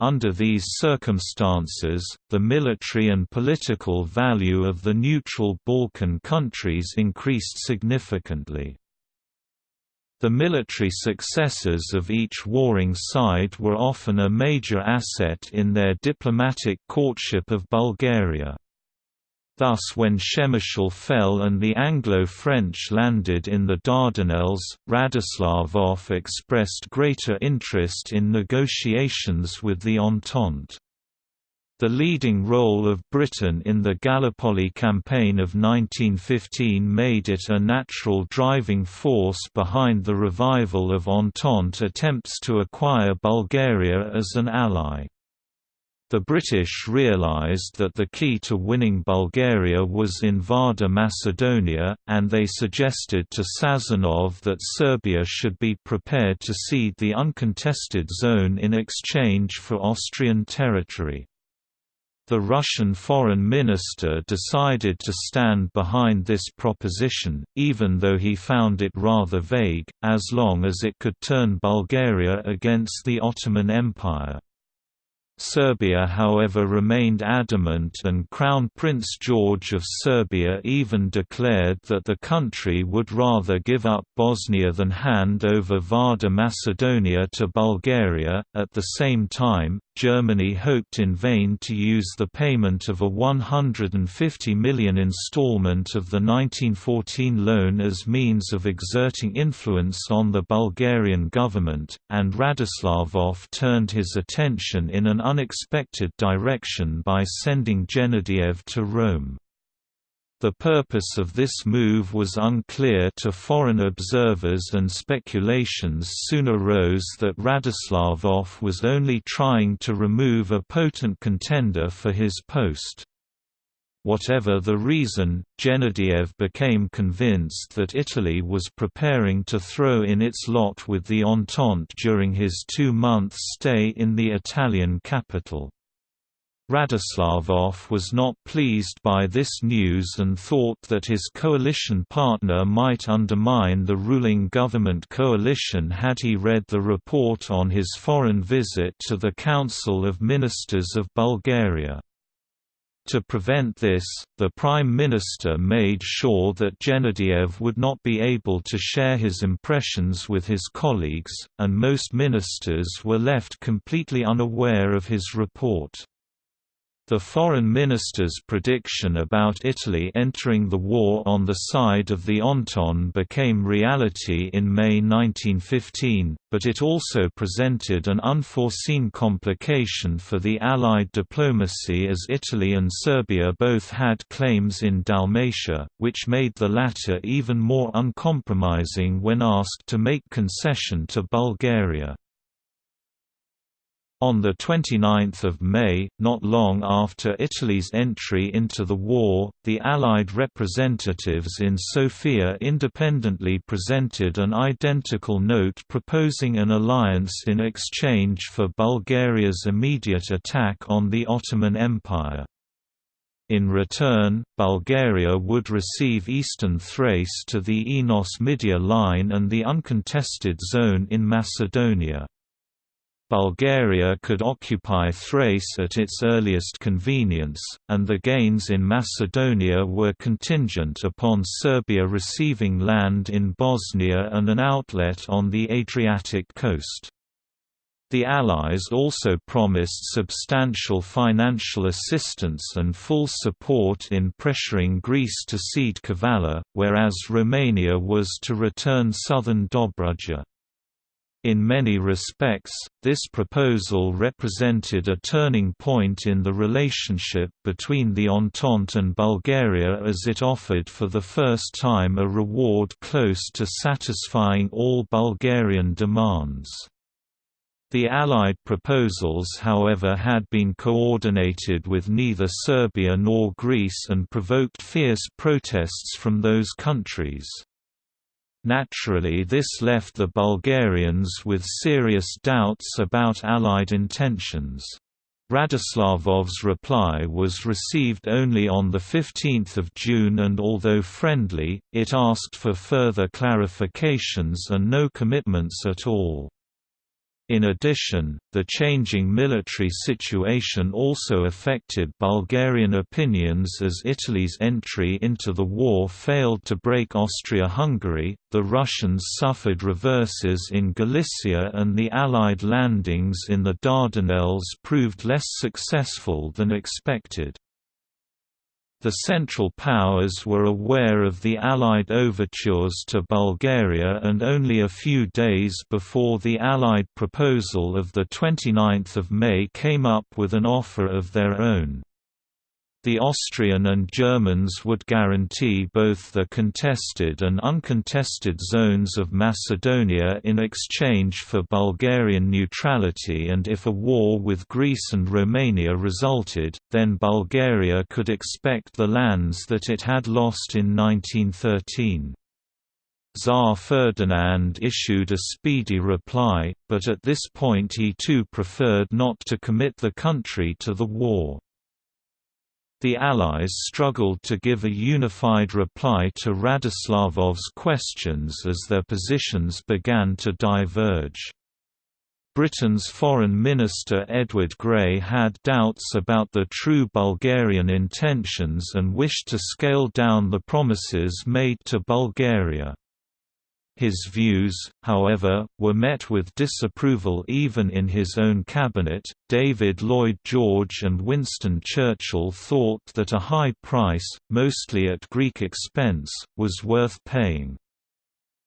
[SPEAKER 1] Under these circumstances, the military and political value of the neutral Balkan countries increased significantly. The military successes of each warring side were often a major asset in their diplomatic courtship of Bulgaria. Thus when Przemyśl fell and the Anglo-French landed in the Dardanelles, Radoslavov expressed greater interest in negotiations with the Entente. The leading role of Britain in the Gallipoli campaign of 1915 made it a natural driving force behind the revival of Entente attempts to acquire Bulgaria as an ally. The British realised that the key to winning Bulgaria was in Vardar Macedonia, and they suggested to Sazonov that Serbia should be prepared to cede the uncontested zone in exchange for Austrian territory. The Russian foreign minister decided to stand behind this proposition, even though he found it rather vague, as long as it could turn Bulgaria against the Ottoman Empire. Serbia however remained adamant and Crown Prince George of Serbia even declared that the country would rather give up Bosnia than hand over Vardar Macedonia to Bulgaria. At the same time, Germany hoped in vain to use the payment of a 150 million installment of the 1914 loan as means of exerting influence on the Bulgarian government, and Radoslavov turned his attention in an unexpected direction by sending Genadiev to Rome. The purpose of this move was unclear to foreign observers and speculations soon arose that Radoslavov was only trying to remove a potent contender for his post. Whatever the reason, Genadiev became convinced that Italy was preparing to throw in its lot with the Entente during his two-month stay in the Italian capital. Radoslavov was not pleased by this news and thought that his coalition partner might undermine the ruling government coalition had he read the report on his foreign visit to the Council of Ministers of Bulgaria. To prevent this, the Prime Minister made sure that Genadiev would not be able to share his impressions with his colleagues, and most ministers were left completely unaware of his report. The foreign minister's prediction about Italy entering the war on the side of the Entente became reality in May 1915, but it also presented an unforeseen complication for the Allied diplomacy as Italy and Serbia both had claims in Dalmatia, which made the latter even more uncompromising when asked to make concession to Bulgaria. On 29 May, not long after Italy's entry into the war, the Allied representatives in Sofia independently presented an identical note proposing an alliance in exchange for Bulgaria's immediate attack on the Ottoman Empire. In return, Bulgaria would receive eastern Thrace to the Enos-Midia line and the uncontested zone in Macedonia. Bulgaria could occupy Thrace at its earliest convenience, and the gains in Macedonia were contingent upon Serbia receiving land in Bosnia and an outlet on the Adriatic coast. The Allies also promised substantial financial assistance and full support in pressuring Greece to cede Kavala, whereas Romania was to return southern Dobruja. In many respects, this proposal represented a turning point in the relationship between the Entente and Bulgaria as it offered for the first time a reward close to satisfying all Bulgarian demands. The Allied proposals however had been coordinated with neither Serbia nor Greece and provoked fierce protests from those countries. Naturally this left the Bulgarians with serious doubts about Allied intentions. Radoslavov's reply was received only on 15 June and although friendly, it asked for further clarifications and no commitments at all. In addition, the changing military situation also affected Bulgarian opinions as Italy's entry into the war failed to break Austria-Hungary, the Russians suffered reverses in Galicia and the Allied landings in the Dardanelles proved less successful than expected. The Central Powers were aware of the Allied overtures to Bulgaria and only a few days before the Allied proposal of 29 May came up with an offer of their own. The Austrian and Germans would guarantee both the contested and uncontested zones of Macedonia in exchange for Bulgarian neutrality and if a war with Greece and Romania resulted, then Bulgaria could expect the lands that it had lost in 1913. Tsar Ferdinand issued a speedy reply, but at this point he too preferred not to commit the country to the war. The Allies struggled to give a unified reply to Radoslavov's questions as their positions began to diverge. Britain's Foreign Minister Edward Grey had doubts about the true Bulgarian intentions and wished to scale down the promises made to Bulgaria. His views, however, were met with disapproval even in his own cabinet. David Lloyd George and Winston Churchill thought that a high price, mostly at Greek expense, was worth paying.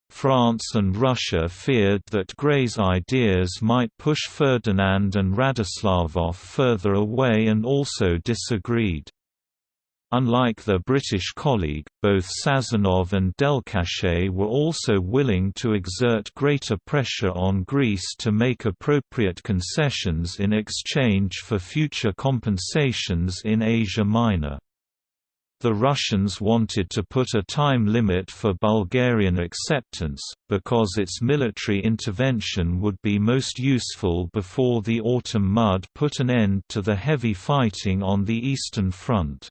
[SPEAKER 1] France and Russia feared that Grey's ideas might push Ferdinand and Radoslavov further away and also disagreed. Unlike their British colleague, both Sazonov and Delcassé were also willing to exert greater pressure on Greece to make appropriate concessions in exchange for future compensations in Asia Minor. The Russians wanted to put a time limit for Bulgarian acceptance, because its military intervention would be most useful before the autumn mud put an end to the heavy fighting on the Eastern Front.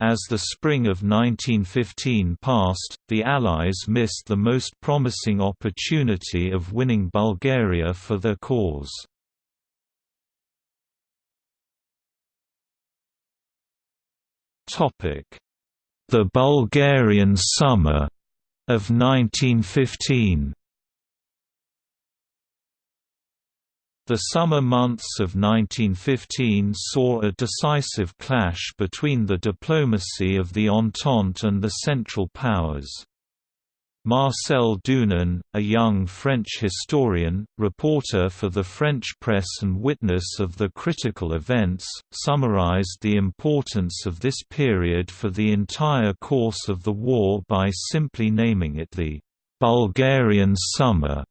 [SPEAKER 1] As the spring of 1915 passed, the Allies missed the most promising opportunity of winning Bulgaria for their cause. The Bulgarian Summer of 1915 The summer months of 1915 saw a decisive clash between the diplomacy of the Entente and the Central Powers. Marcel Dunan, a young French historian, reporter for the French press and witness of the critical events, summarized the importance of this period for the entire course of the war by simply naming it the «Bulgarian Summer»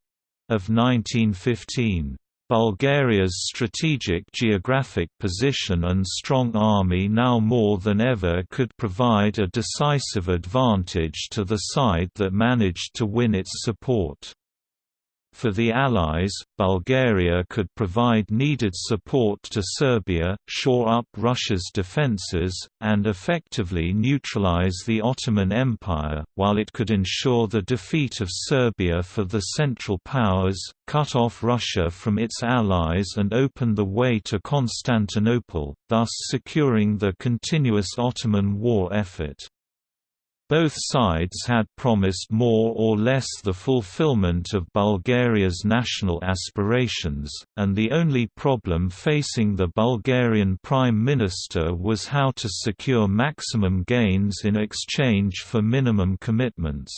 [SPEAKER 1] of 1915. Bulgaria's strategic geographic position and strong army now more than ever could provide a decisive advantage to the side that managed to win its support. For the Allies, Bulgaria could provide needed support to Serbia, shore up Russia's defences, and effectively neutralize the Ottoman Empire, while it could ensure the defeat of Serbia for the Central Powers, cut off Russia from its allies and open the way to Constantinople, thus securing the continuous Ottoman war effort. Both sides had promised more or less the fulfillment of Bulgaria's national aspirations, and the only problem facing the Bulgarian Prime Minister was how to secure maximum gains in exchange for minimum commitments.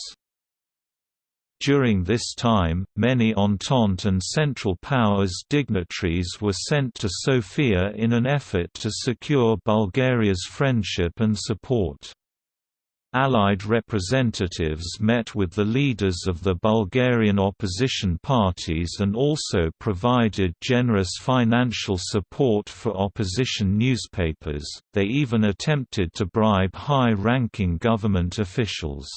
[SPEAKER 1] During this time, many Entente and Central Powers dignitaries were sent to Sofia in an effort to secure Bulgaria's friendship and support. Allied representatives met with the leaders of the Bulgarian opposition parties and also provided generous financial support for opposition newspapers, they even attempted to bribe high-ranking government officials.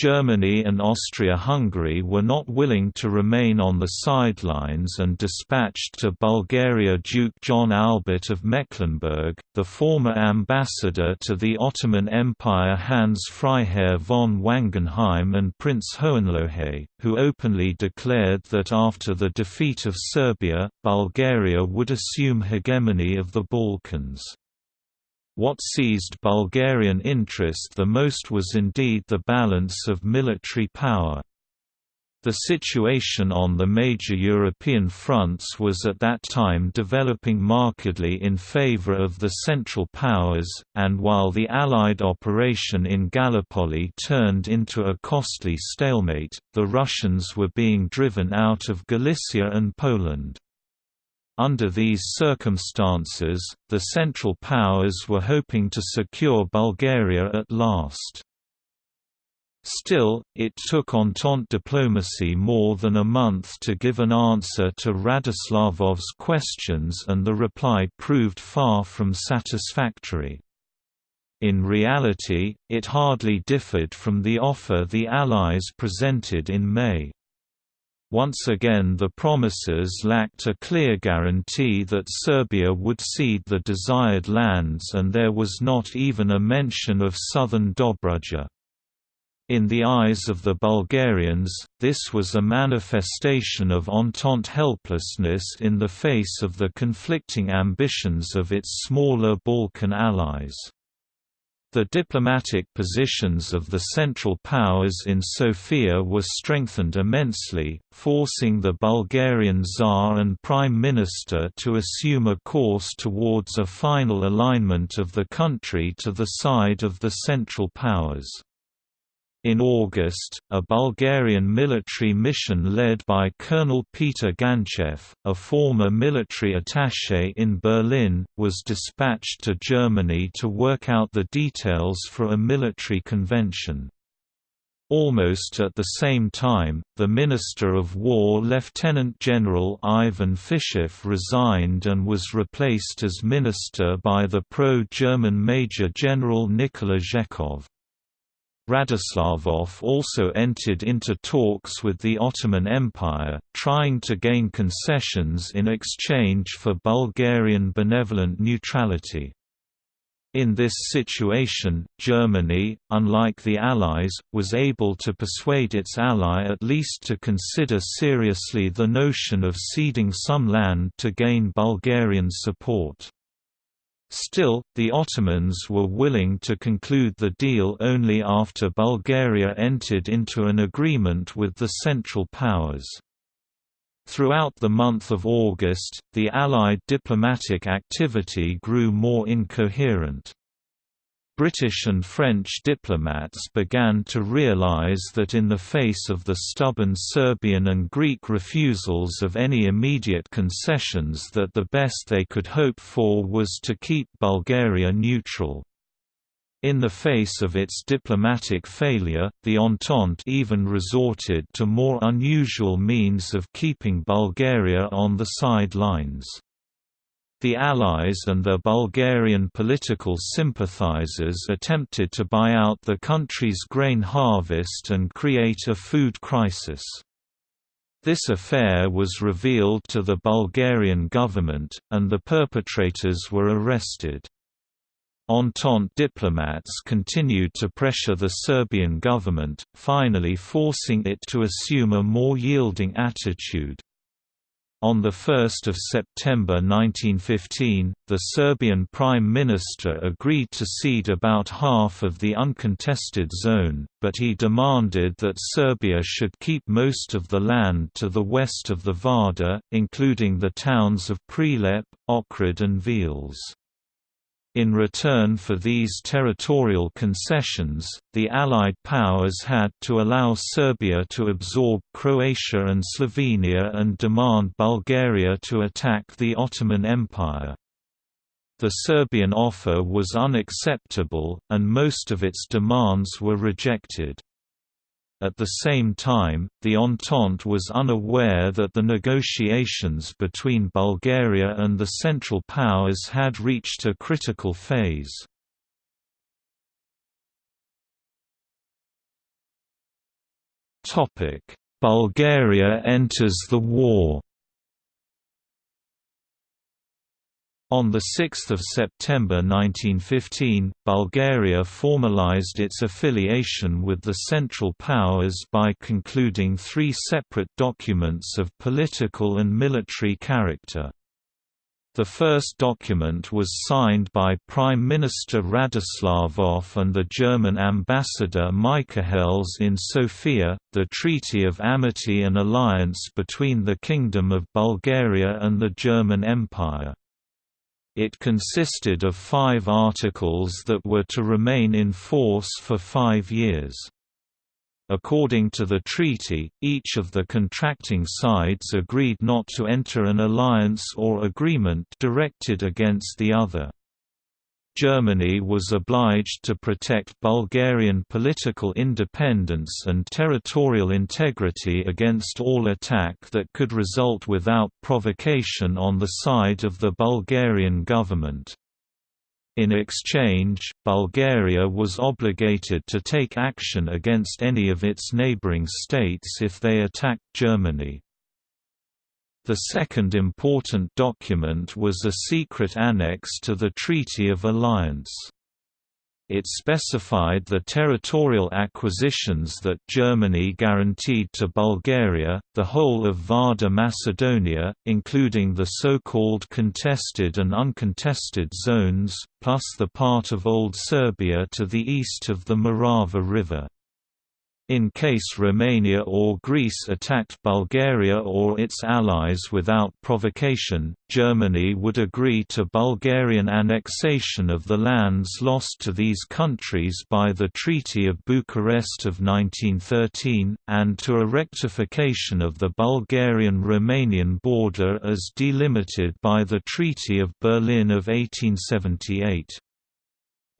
[SPEAKER 1] Germany and Austria-Hungary were not willing to remain on the sidelines and dispatched to Bulgaria Duke John Albert of Mecklenburg, the former ambassador to the Ottoman Empire Hans Freiherr von Wangenheim and Prince Hohenlohe, who openly declared that after the defeat of Serbia, Bulgaria would assume hegemony of the Balkans. What seized Bulgarian interest the most was indeed the balance of military power. The situation on the major European fronts was at that time developing markedly in favor of the Central Powers, and while the Allied operation in Gallipoli turned into a costly stalemate, the Russians were being driven out of Galicia and Poland. Under these circumstances, the Central Powers were hoping to secure Bulgaria at last. Still, it took Entente diplomacy more than a month to give an answer to Radoslavov's questions and the reply proved far from satisfactory. In reality, it hardly differed from the offer the Allies presented in May. Once again the promises lacked a clear guarantee that Serbia would cede the desired lands and there was not even a mention of southern Dobruja. In the eyes of the Bulgarians, this was a manifestation of Entente helplessness in the face of the conflicting ambitions of its smaller Balkan allies. The diplomatic positions of the Central Powers in Sofia were strengthened immensely, forcing the Bulgarian Tsar and Prime Minister to assume a course towards a final alignment of the country to the side of the Central Powers. In August, a Bulgarian military mission led by Colonel Peter Ganchev, a former military attaché in Berlin, was dispatched to Germany to work out the details for a military convention. Almost at the same time, the Minister of War Lieutenant General Ivan Fichev resigned and was replaced as minister by the pro-German Major General Nikola Zhekov. Radoslavov also entered into talks with the Ottoman Empire, trying to gain concessions in exchange for Bulgarian benevolent neutrality. In this situation, Germany, unlike the Allies, was able to persuade its ally at least to consider seriously the notion of ceding some land to gain Bulgarian support. Still, the Ottomans were willing to conclude the deal only after Bulgaria entered into an agreement with the Central Powers. Throughout the month of August, the Allied diplomatic activity grew more incoherent. British and French diplomats began to realize that in the face of the stubborn Serbian and Greek refusals of any immediate concessions that the best they could hope for was to keep Bulgaria neutral. In the face of its diplomatic failure, the Entente even resorted to more unusual means of keeping Bulgaria on the sidelines. The Allies and their Bulgarian political sympathizers attempted to buy out the country's grain harvest and create a food crisis. This affair was revealed to the Bulgarian government, and the perpetrators were arrested. Entente diplomats continued to pressure the Serbian government, finally forcing it to assume a more yielding attitude. On 1 September 1915, the Serbian Prime Minister agreed to cede about half of the uncontested zone, but he demanded that Serbia should keep most of the land to the west of the Vardar, including the towns of Prilep, Ohrid and Veles. In return for these territorial concessions, the Allied powers had to allow Serbia to absorb Croatia and Slovenia and demand Bulgaria to attack the Ottoman Empire. The Serbian offer was unacceptable, and most of its demands were rejected. At the same time, the Entente was unaware that the negotiations between Bulgaria and the Central Powers had reached a critical phase. Bulgaria enters the war On 6 September 1915, Bulgaria formalized its affiliation with the Central Powers by concluding three separate documents of political and military character. The first document was signed by Prime Minister Radoslavov and the German ambassador Michahelles in Sofia, the Treaty of Amity and Alliance between the Kingdom of Bulgaria and the German Empire. It consisted of five articles that were to remain in force for five years. According to the treaty, each of the contracting sides agreed not to enter an alliance or agreement directed against the other. Germany was obliged to protect Bulgarian political independence and territorial integrity against all attack that could result without provocation on the side of the Bulgarian government. In exchange, Bulgaria was obligated to take action against any of its neighbouring states if they attacked Germany. The second important document was a secret annex to the Treaty of Alliance. It specified the territorial acquisitions that Germany guaranteed to Bulgaria, the whole of Vardar Macedonia, including the so-called contested and uncontested zones, plus the part of Old Serbia to the east of the Morava River. In case Romania or Greece attacked Bulgaria or its allies without provocation, Germany would agree to Bulgarian annexation of the lands lost to these countries by the Treaty of Bucharest of 1913, and to a rectification of the Bulgarian-Romanian border as delimited by the Treaty of Berlin of 1878.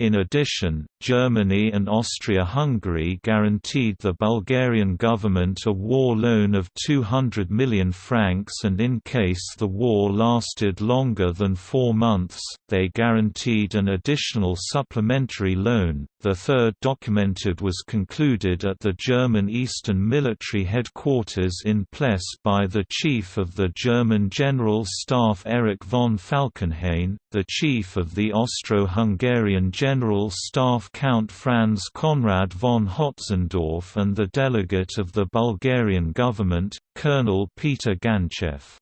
[SPEAKER 1] In addition, Germany and Austria-Hungary guaranteed the Bulgarian government a war loan of 200 million francs and in case the war lasted longer than four months, they guaranteed an additional supplementary loan. The third documented was concluded at the German Eastern Military Headquarters in Pless by the Chief of the German General Staff Erich von Falkenhayn, the Chief of the Austro-Hungarian General Staff Count Franz Conrad von Hötzendorf and the delegate of the Bulgarian government, Colonel Peter Ganchev.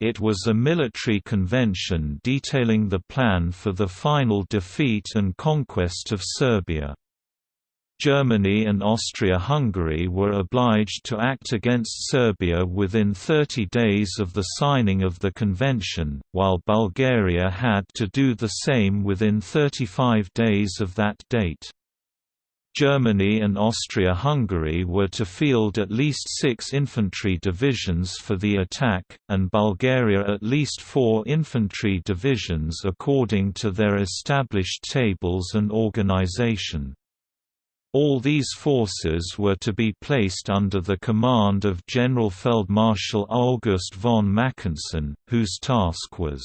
[SPEAKER 1] it was a military convention detailing the plan for the final defeat and conquest of Serbia. Germany and Austria-Hungary were obliged to act against Serbia within 30 days of the signing of the convention, while Bulgaria had to do the same within 35 days of that date. Germany and Austria-Hungary were to field at least six infantry divisions for the attack, and Bulgaria at least four infantry divisions according to their established tables and organization. All these forces were to be placed under the command of Generalfeldmarschall August von Mackensen, whose task was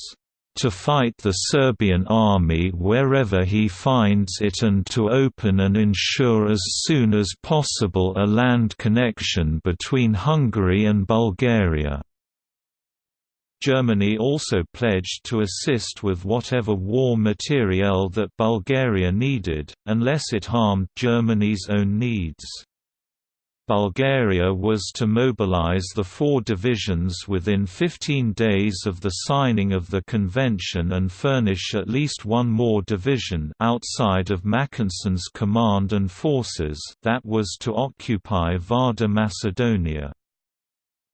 [SPEAKER 1] to fight the Serbian army wherever he finds it and to open and ensure as soon as possible a land connection between Hungary and Bulgaria. Germany also pledged to assist with whatever war materiel that Bulgaria needed, unless it harmed Germany's own needs. Bulgaria was to mobilize the four divisions within 15 days of the signing of the convention and furnish at least one more division outside of Mackensen's command and forces that was to occupy Vardar Macedonia.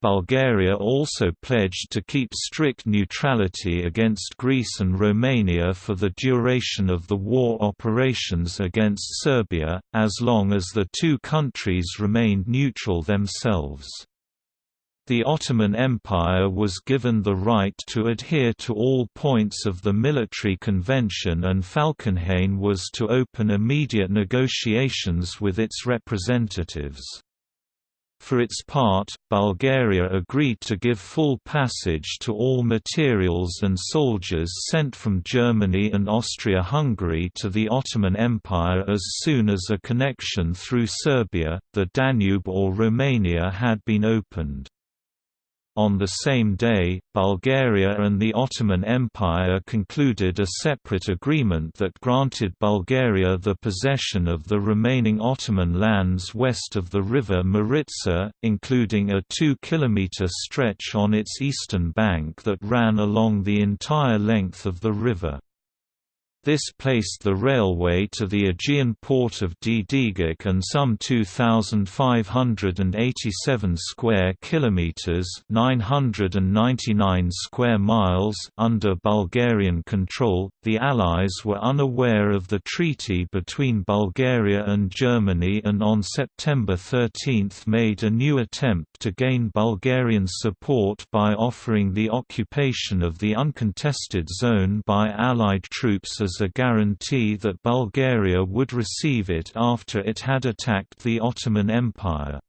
[SPEAKER 1] Bulgaria also pledged to keep strict neutrality against Greece and Romania for the duration of the war operations against Serbia, as long as the two countries remained neutral themselves. The Ottoman Empire was given the right to adhere to all points of the military convention and Falkenhayn was to open immediate negotiations with its representatives. For its part, Bulgaria agreed to give full passage to all materials and soldiers sent from Germany and Austria-Hungary to the Ottoman Empire as soon as a connection through Serbia, the Danube or Romania had been opened. On the same day, Bulgaria and the Ottoman Empire concluded a separate agreement that granted Bulgaria the possession of the remaining Ottoman lands west of the river Maritsa, including a 2-kilometre stretch on its eastern bank that ran along the entire length of the river. This placed the railway to the Aegean port of Dedeagach and some 2587 square kilometers, 999 square miles under Bulgarian control. The Allies were unaware of the treaty between Bulgaria and Germany and on September 13 made a new attempt to gain Bulgarian support by offering the occupation of the uncontested zone by Allied troops as as a guarantee that Bulgaria would receive it after it had attacked the Ottoman Empire.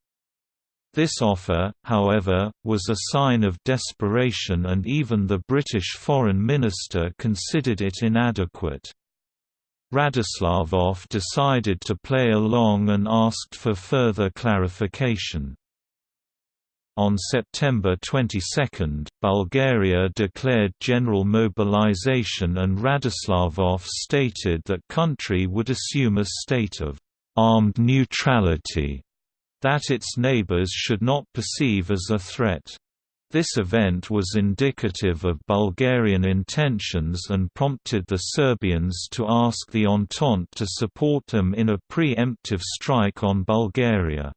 [SPEAKER 1] This offer, however, was a sign of desperation and even the British Foreign Minister considered it inadequate. Radoslavov decided to play along and asked for further clarification. On September 22, Bulgaria declared general mobilization and Radoslavov stated that country would assume a state of «armed neutrality» that its neighbors should not perceive as a threat. This event was indicative of Bulgarian intentions and prompted the Serbians to ask the Entente to support them in a pre-emptive strike on Bulgaria.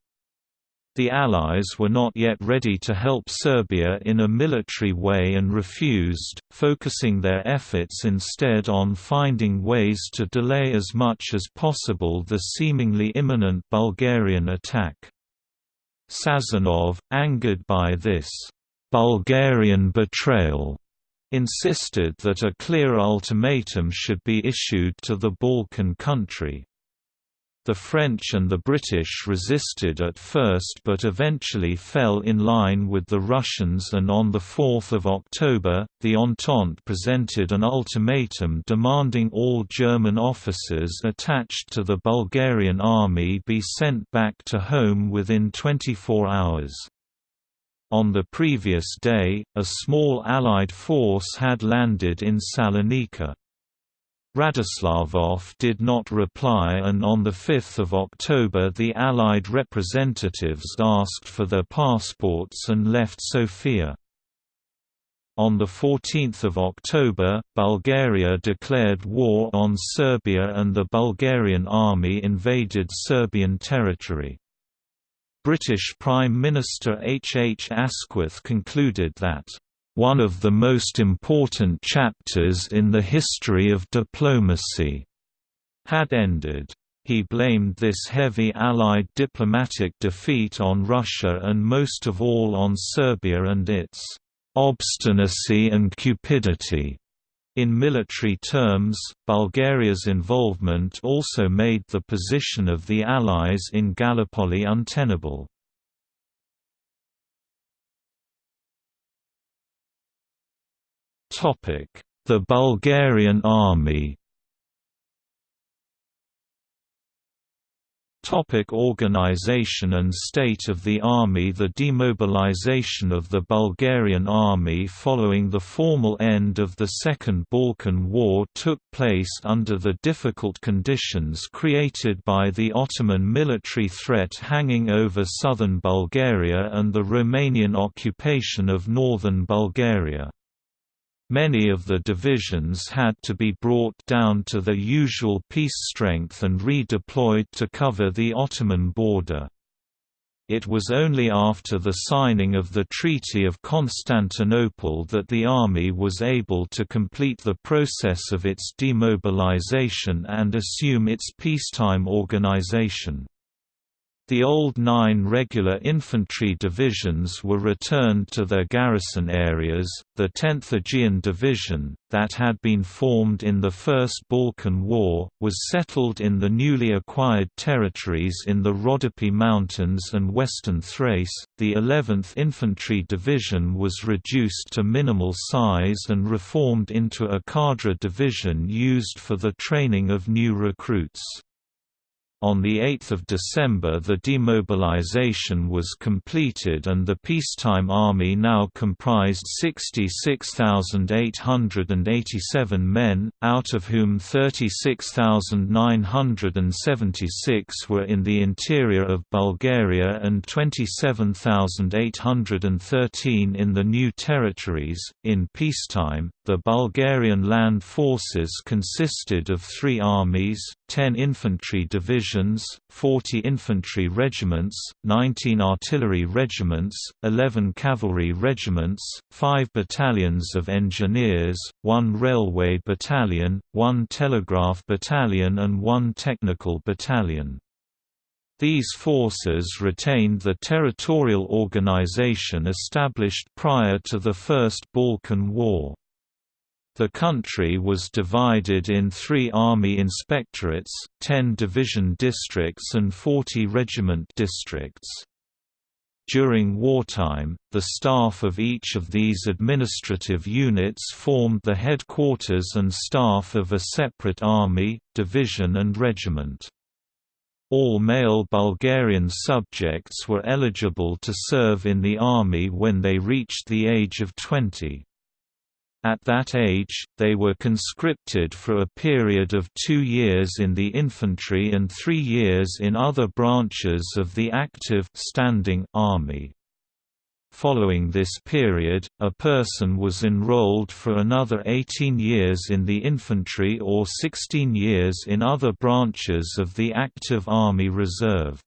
[SPEAKER 1] The Allies were not yet ready to help Serbia in a military way and refused, focusing their efforts instead on finding ways to delay as much as possible the seemingly imminent Bulgarian attack. Sazonov, angered by this Bulgarian betrayal, insisted that a clear ultimatum should be issued to the Balkan country. The French and the British resisted at first but eventually fell in line with the Russians and on 4 October, the Entente presented an ultimatum demanding all German officers attached to the Bulgarian army be sent back to home within 24 hours. On the previous day, a small Allied force had landed in Salonika. Radoslavov did not reply and on 5 October the Allied representatives asked for their passports and left Sofia. On 14 October, Bulgaria declared war on Serbia and the Bulgarian army invaded Serbian territory. British Prime Minister H. H. Asquith concluded that, "...one of the most important chapters in the history of diplomacy," had ended. He blamed this heavy Allied diplomatic defeat on Russia and most of all on Serbia and its obstinacy and cupidity. In military terms, Bulgaria's involvement also made the position of the Allies in Gallipoli untenable. The Bulgarian Army Topic organization and state of the army The demobilization of the Bulgarian army following the formal end of the Second Balkan War took place under the difficult conditions created by the Ottoman military threat hanging over southern Bulgaria and the Romanian occupation of northern Bulgaria. Many of the divisions had to be brought down to their usual peace strength and redeployed to cover the Ottoman border. It was only after the signing of the Treaty of Constantinople that the army was able to complete the process of its demobilization and assume its peacetime organization. The old nine regular infantry divisions were returned to their garrison areas. The 10th Aegean Division, that had been formed in the First Balkan War, was settled in the newly acquired territories in the Rhodope Mountains and western Thrace. The 11th Infantry Division was reduced to minimal size and reformed into a cadre division used for the training of new recruits. On 8 December the demobilization was completed and the peacetime army now comprised 66,887 men, out of whom 36,976 were in the interior of Bulgaria and 27,813 in the new territories. In peacetime, the Bulgarian land forces consisted of three armies, 10 infantry divisions, 40 infantry regiments, 19 artillery regiments, 11 cavalry regiments, 5 battalions of engineers, 1 railway battalion, 1 telegraph battalion and 1 technical battalion. These forces retained the territorial organization established prior to the First Balkan War. The country was divided in three army inspectorates, 10 division districts and 40 regiment districts. During wartime, the staff of each of these administrative units formed the headquarters and staff of a separate army, division and regiment. All male Bulgarian subjects were eligible to serve in the army when they reached the age of 20. At that age, they were conscripted for a period of two years in the infantry and three years in other branches of the active standing army. Following this period, a person was enrolled for another 18 years in the infantry or 16 years in other branches of the active Army Reserve.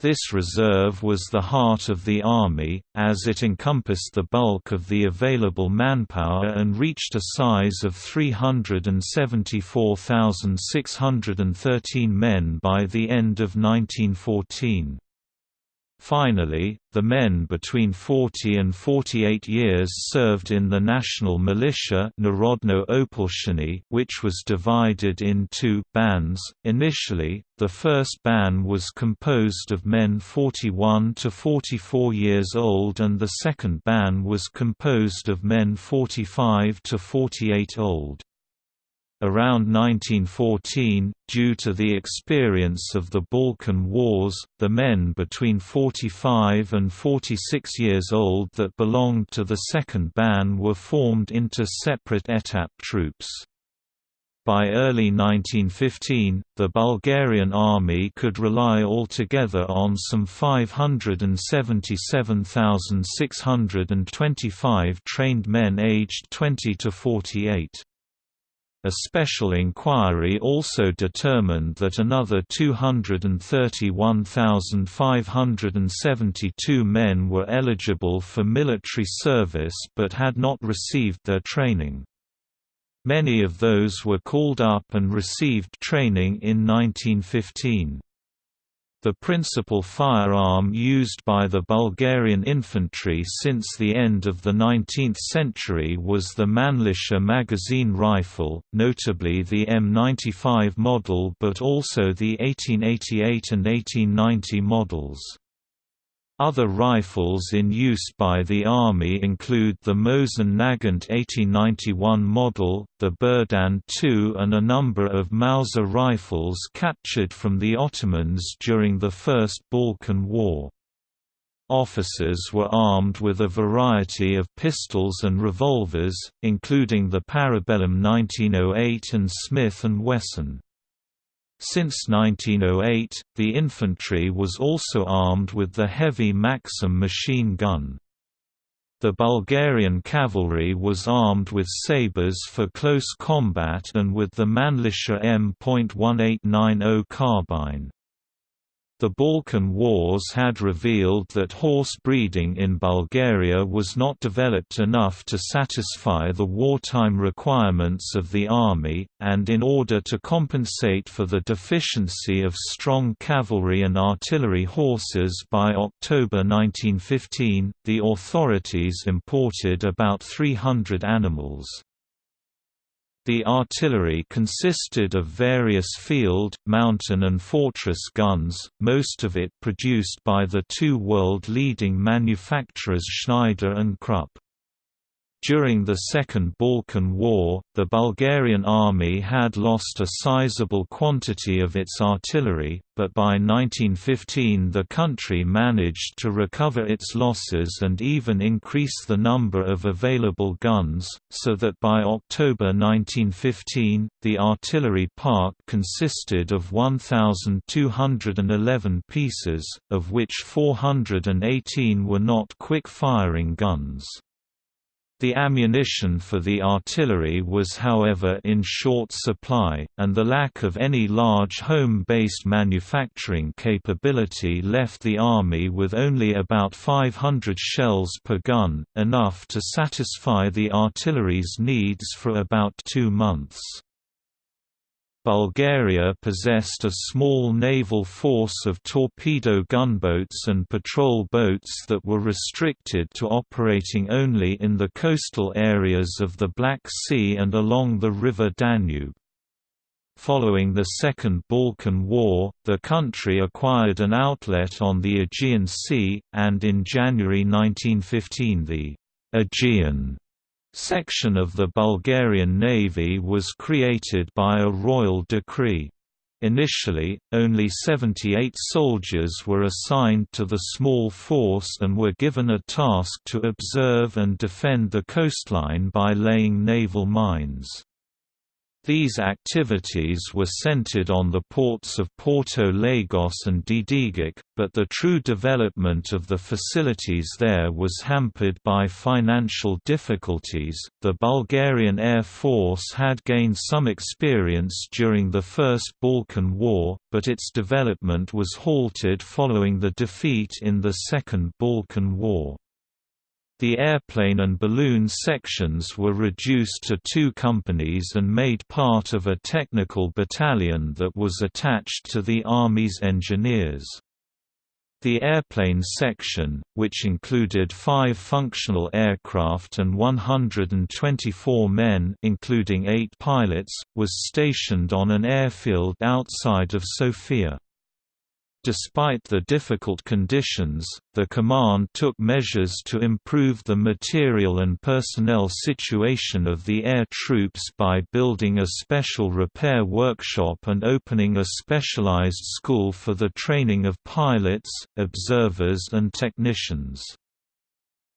[SPEAKER 1] This reserve was the heart of the Army, as it encompassed the bulk of the available manpower and reached a size of 374,613 men by the end of 1914. Finally, the men between 40 and 48 years served in the national militia which was divided in two bands. Initially, the first ban was composed of men 41 to 44 years old and the second ban was composed of men 45 to 48 old. Around 1914, due to the experience of the Balkan Wars, the men between 45 and 46 years old that belonged to the second ban were formed into separate ETAP troops. By early 1915, the Bulgarian army could rely altogether on some 577,625 trained men aged 20 to 48. A special inquiry also determined that another 231,572 men were eligible for military service but had not received their training. Many of those were called up and received training in 1915. The principal firearm used by the Bulgarian infantry since the end of the 19th century was the Mannlicher magazine rifle, notably the M95 model but also the 1888 and 1890 models. Other rifles in use by the Army include the Mosin Nagant 1891 model, the Berdan II and a number of Mauser rifles captured from the Ottomans during the First Balkan War. Officers were armed with a variety of pistols and revolvers, including the Parabellum 1908 and Smith & Wesson. Since 1908, the infantry was also armed with the heavy Maxim machine gun. The Bulgarian cavalry was armed with sabres for close combat and with the Mannlicher M.1890 carbine. The Balkan Wars had revealed that horse breeding in Bulgaria was not developed enough to satisfy the wartime requirements of the army, and in order to compensate for the deficiency of strong cavalry and artillery horses by October 1915, the authorities imported about 300 animals. The artillery consisted of various field, mountain and fortress guns, most of it produced by the two world-leading manufacturers Schneider and Krupp. During the Second Balkan War, the Bulgarian army had lost a sizable quantity of its artillery, but by 1915 the country managed to recover its losses and even increase the number of available guns, so that by October 1915, the artillery park consisted of 1,211 pieces, of which 418 were not quick-firing guns. The ammunition for the artillery was however in short supply, and the lack of any large home-based manufacturing capability left the Army with only about 500 shells per gun, enough to satisfy the artillery's needs for about two months. Bulgaria possessed a small naval force of torpedo gunboats and patrol boats that were restricted to operating only in the coastal areas of the Black Sea and along the river Danube. Following the Second Balkan War, the country acquired an outlet on the Aegean Sea, and in January 1915 the Aegean section of the Bulgarian Navy was created by a royal decree. Initially, only 78 soldiers were assigned to the small force and were given a task to observe and defend the coastline by laying naval mines. These activities were centered on the ports of Porto Lagos and Dedeagach, but the true development of the facilities there was hampered by financial difficulties. The Bulgarian Air Force had gained some experience during the First Balkan War, but its development was halted following the defeat in the Second Balkan War. The airplane and balloon sections were reduced to two companies and made part of a technical battalion that was attached to the Army's engineers. The airplane section, which included five functional aircraft and 124 men including eight pilots, was stationed on an airfield outside of Sofia. Despite the difficult conditions, the command took measures to improve the material and personnel situation of the air troops by building a special repair workshop and opening a specialized school for the training of pilots, observers and technicians.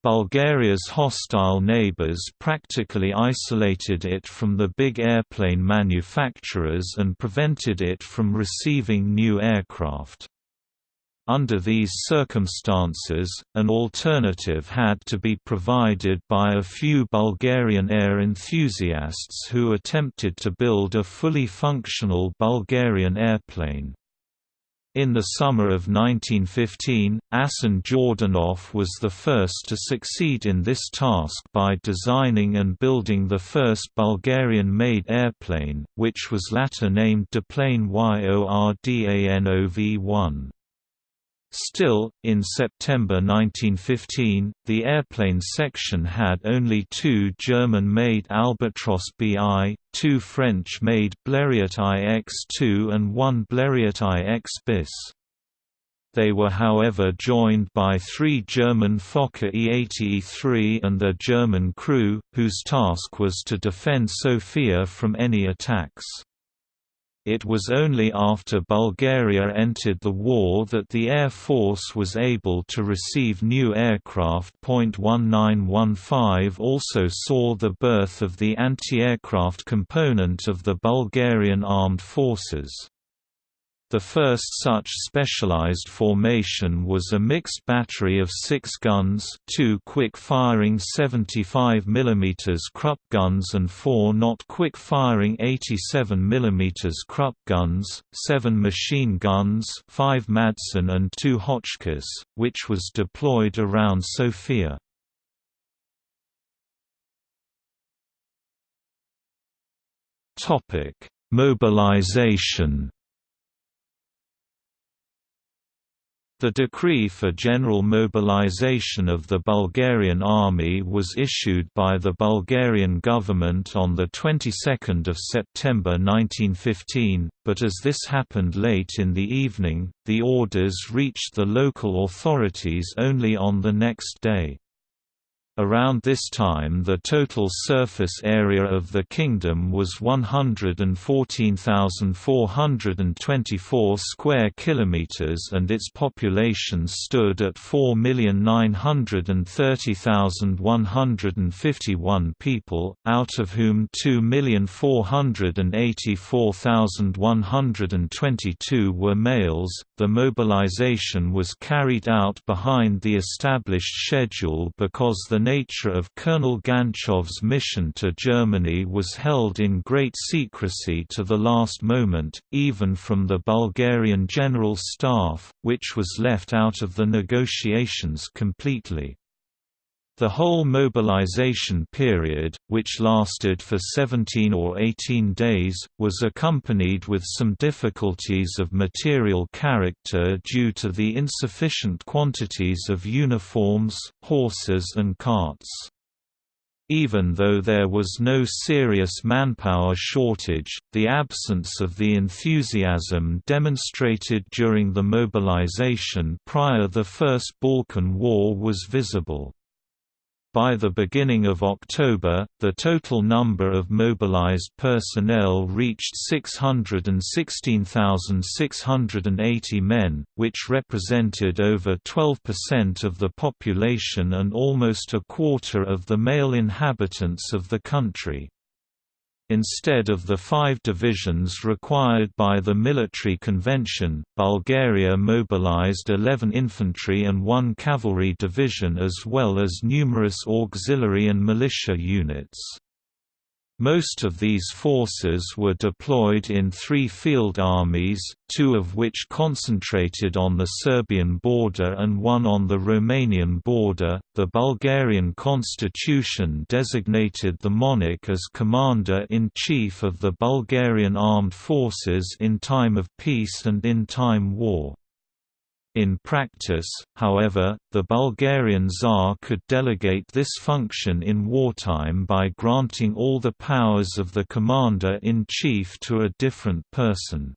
[SPEAKER 1] Bulgaria's hostile neighbors practically isolated it from the big airplane manufacturers and prevented it from receiving new aircraft. Under these circumstances, an alternative had to be provided by a few Bulgarian air enthusiasts who attempted to build a fully functional Bulgarian airplane. In the summer of 1915, Asen Yordanov was the first to succeed in this task by designing and building the first Bulgarian-made airplane, which was later named Diplane Yordanov-1. Still, in September 1915, the airplane section had only two German-made Albatros BI, two French-made Blériot IX-2 and one Blériot IX bis. They were however joined by three German Fokker E-80E3 and their German crew, whose task was to defend Sofia from any attacks. It was only after Bulgaria entered the war that the Air Force was able to receive new aircraft. 1915 also saw the birth of the anti-aircraft component of the Bulgarian Armed Forces. The first such specialized formation was a mixed battery of six guns two quick-firing 75 mm Krupp guns and four not quick-firing 87 mm Krupp guns, seven machine guns five Madsen and two Hotchkiss, which was deployed around Sofia. Mobilization The decree for general mobilization of the Bulgarian army was issued by the Bulgarian government on the 22nd of September 1915, but as this happened late in the evening, the orders reached the local authorities only on the next day. Around this time the total surface area of the kingdom was 114,424 square kilometers and its population stood at 4,930,151 people, out of whom 2,484,122 were males. The mobilization was carried out behind the established schedule because the nature of Colonel Ganchev's mission to Germany was held in great secrecy to the last moment, even from the Bulgarian General Staff, which was left out of the negotiations completely. The whole mobilization period, which lasted for 17 or 18 days, was accompanied with some difficulties of material character due to the insufficient quantities of uniforms, horses and carts. Even though there was no serious manpower shortage, the absence of the enthusiasm demonstrated during the mobilization prior the First Balkan War was visible. By the beginning of October, the total number of mobilized personnel reached 616,680 men, which represented over 12% of the population and almost a quarter of the male inhabitants of the country. Instead of the five divisions required by the military convention, Bulgaria mobilized 11 infantry and one cavalry division as well as numerous auxiliary and militia units. Most of these forces were deployed in three field armies, two of which concentrated on the Serbian border and one on the Romanian border. The Bulgarian constitution designated the monarch as commander in chief of the Bulgarian armed forces in time of peace and in time war. In practice, however, the Bulgarian Tsar could delegate this function in wartime by granting all the powers of the commander-in-chief to a different person.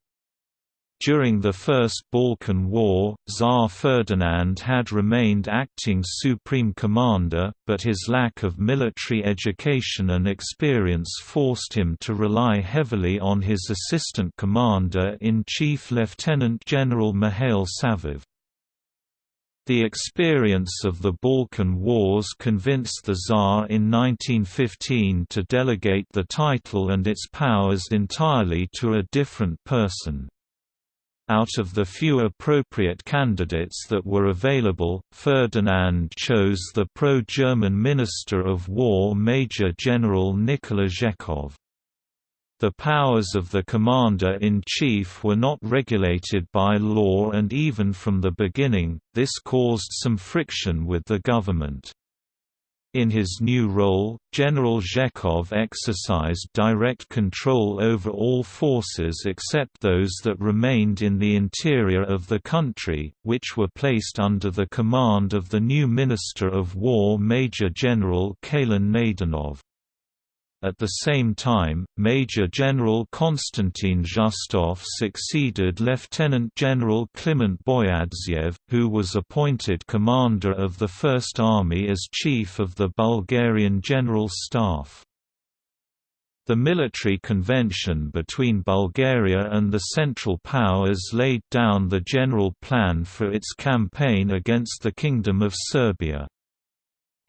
[SPEAKER 1] During the First Balkan War, Tsar Ferdinand had remained acting supreme commander, but his lack of military education and experience forced him to rely heavily on his assistant commander-in-chief Lieutenant General Mikhail Savov. The experience of the Balkan Wars convinced the Tsar in 1915 to delegate the title and its powers entirely to a different person. Out of the few appropriate candidates that were available, Ferdinand chose the pro-German Minister of War Major General Nikola Zhekov. The powers of the commander-in-chief were not regulated by law and even from the beginning, this caused some friction with the government. In his new role, General Zhekov exercised direct control over all forces except those that remained in the interior of the country, which were placed under the command of the new Minister of War Major General Kalin Naydenov. At the same time, Major General Konstantin Zhostov succeeded Lieutenant General Kliment Boyadzhiev, who was appointed commander of the First Army as chief of the Bulgarian General Staff. The military convention between Bulgaria and the Central Powers laid down the general plan for its campaign against the Kingdom of Serbia.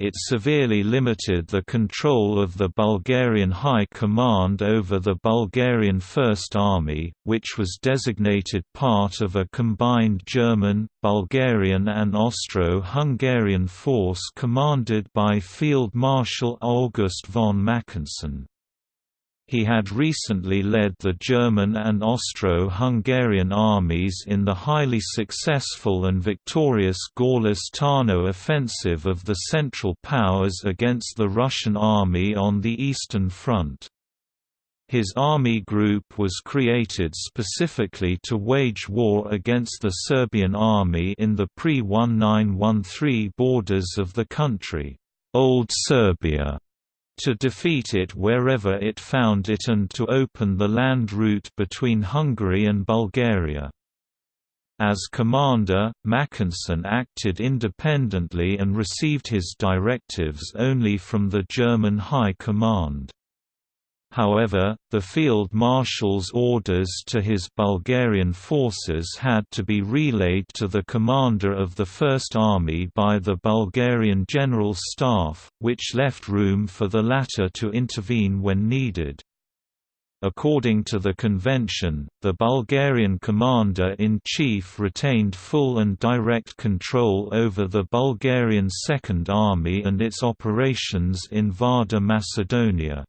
[SPEAKER 1] It severely limited the control of the Bulgarian High Command over the Bulgarian First Army, which was designated part of a combined German, Bulgarian and Austro-Hungarian force commanded by Field Marshal August von Mackensen. He had recently led the German and Austro-Hungarian armies in the highly successful and victorious Gorlice-Tarnow offensive of the Central Powers against the Russian army on the Eastern Front. His army group was created specifically to wage war against the Serbian army in the pre-1913 borders of the country, Old Serbia to defeat it wherever it found it and to open the land route between Hungary and Bulgaria. As commander, Mackensen acted independently and received his directives only from the German High Command. However, the field marshal's orders to his Bulgarian forces had to be relayed to the commander of the First Army by the Bulgarian General Staff, which left room for the latter to intervene when needed. According to the convention, the Bulgarian commander-in-chief retained full and direct control over the Bulgarian Second Army and its operations in Vardar Macedonia.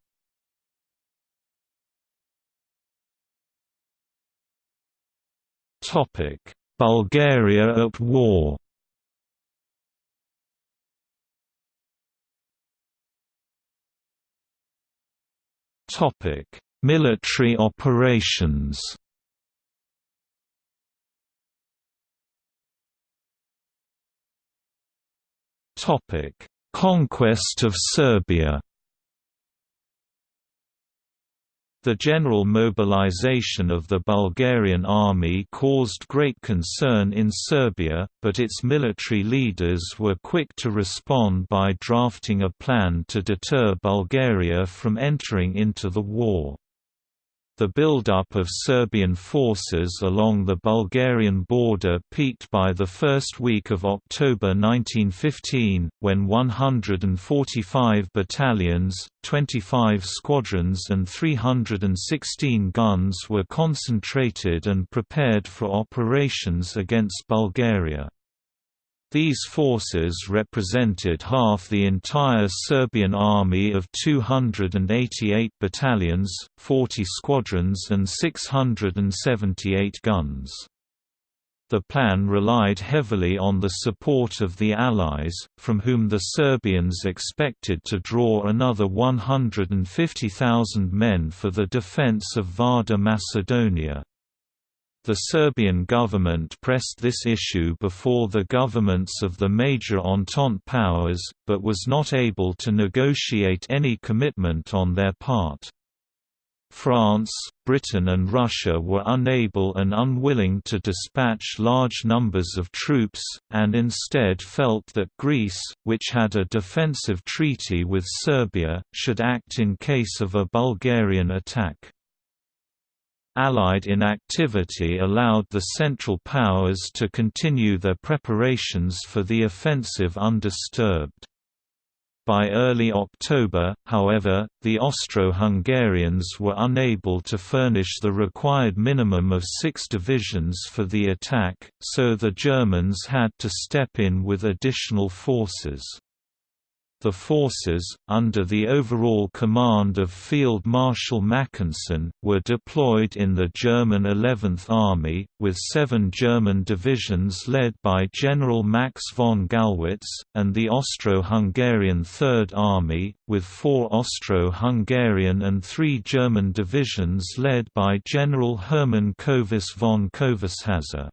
[SPEAKER 1] Bulgaria at war. Topic: Military operations. Topic: Conquest of Serbia. The general mobilization of the Bulgarian army caused great concern in Serbia, but its military leaders were quick to respond by drafting a plan to deter Bulgaria from entering into the war. The buildup of Serbian forces along the Bulgarian border peaked by the first week of October 1915, when 145 battalions, 25 squadrons and 316 guns were concentrated and prepared for operations against Bulgaria. These forces represented half the entire Serbian army of 288 battalions, 40 squadrons and 678 guns. The plan relied heavily on the support of the Allies, from whom the Serbians expected to draw another 150,000 men for the defence of Vardar Macedonia. The Serbian government pressed this issue before the governments of the major Entente powers, but was not able to negotiate any commitment on their part. France, Britain and Russia were unable and unwilling to dispatch large numbers of troops, and instead felt that Greece, which had a defensive treaty with Serbia, should act in case of a Bulgarian attack. Allied inactivity allowed the Central Powers to continue their preparations for the offensive undisturbed. By early October, however, the Austro-Hungarians were unable to furnish the required minimum of six divisions for the attack, so the Germans had to step in with additional forces. The forces, under the overall command of Field Marshal Mackensen, were deployed in the German 11th Army, with seven German divisions led by General Max von Gallwitz, and the Austro-Hungarian Third Army, with four Austro-Hungarian and three German divisions led by General Hermann Kövess von Kövessháza.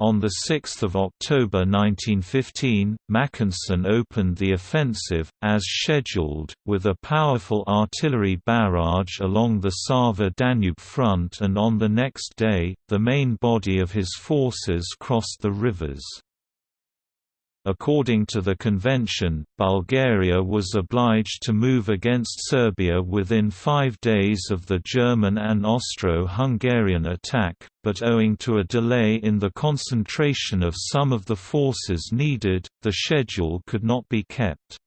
[SPEAKER 1] On 6 October 1915, Mackensen opened the offensive, as scheduled, with a powerful artillery barrage along the Sava-Danube front and on the next day, the main body of his forces crossed the rivers. According to the convention, Bulgaria was obliged to move against Serbia within five days of the German and Austro-Hungarian attack, but owing to a delay in the concentration of some of the forces needed, the schedule could not be kept.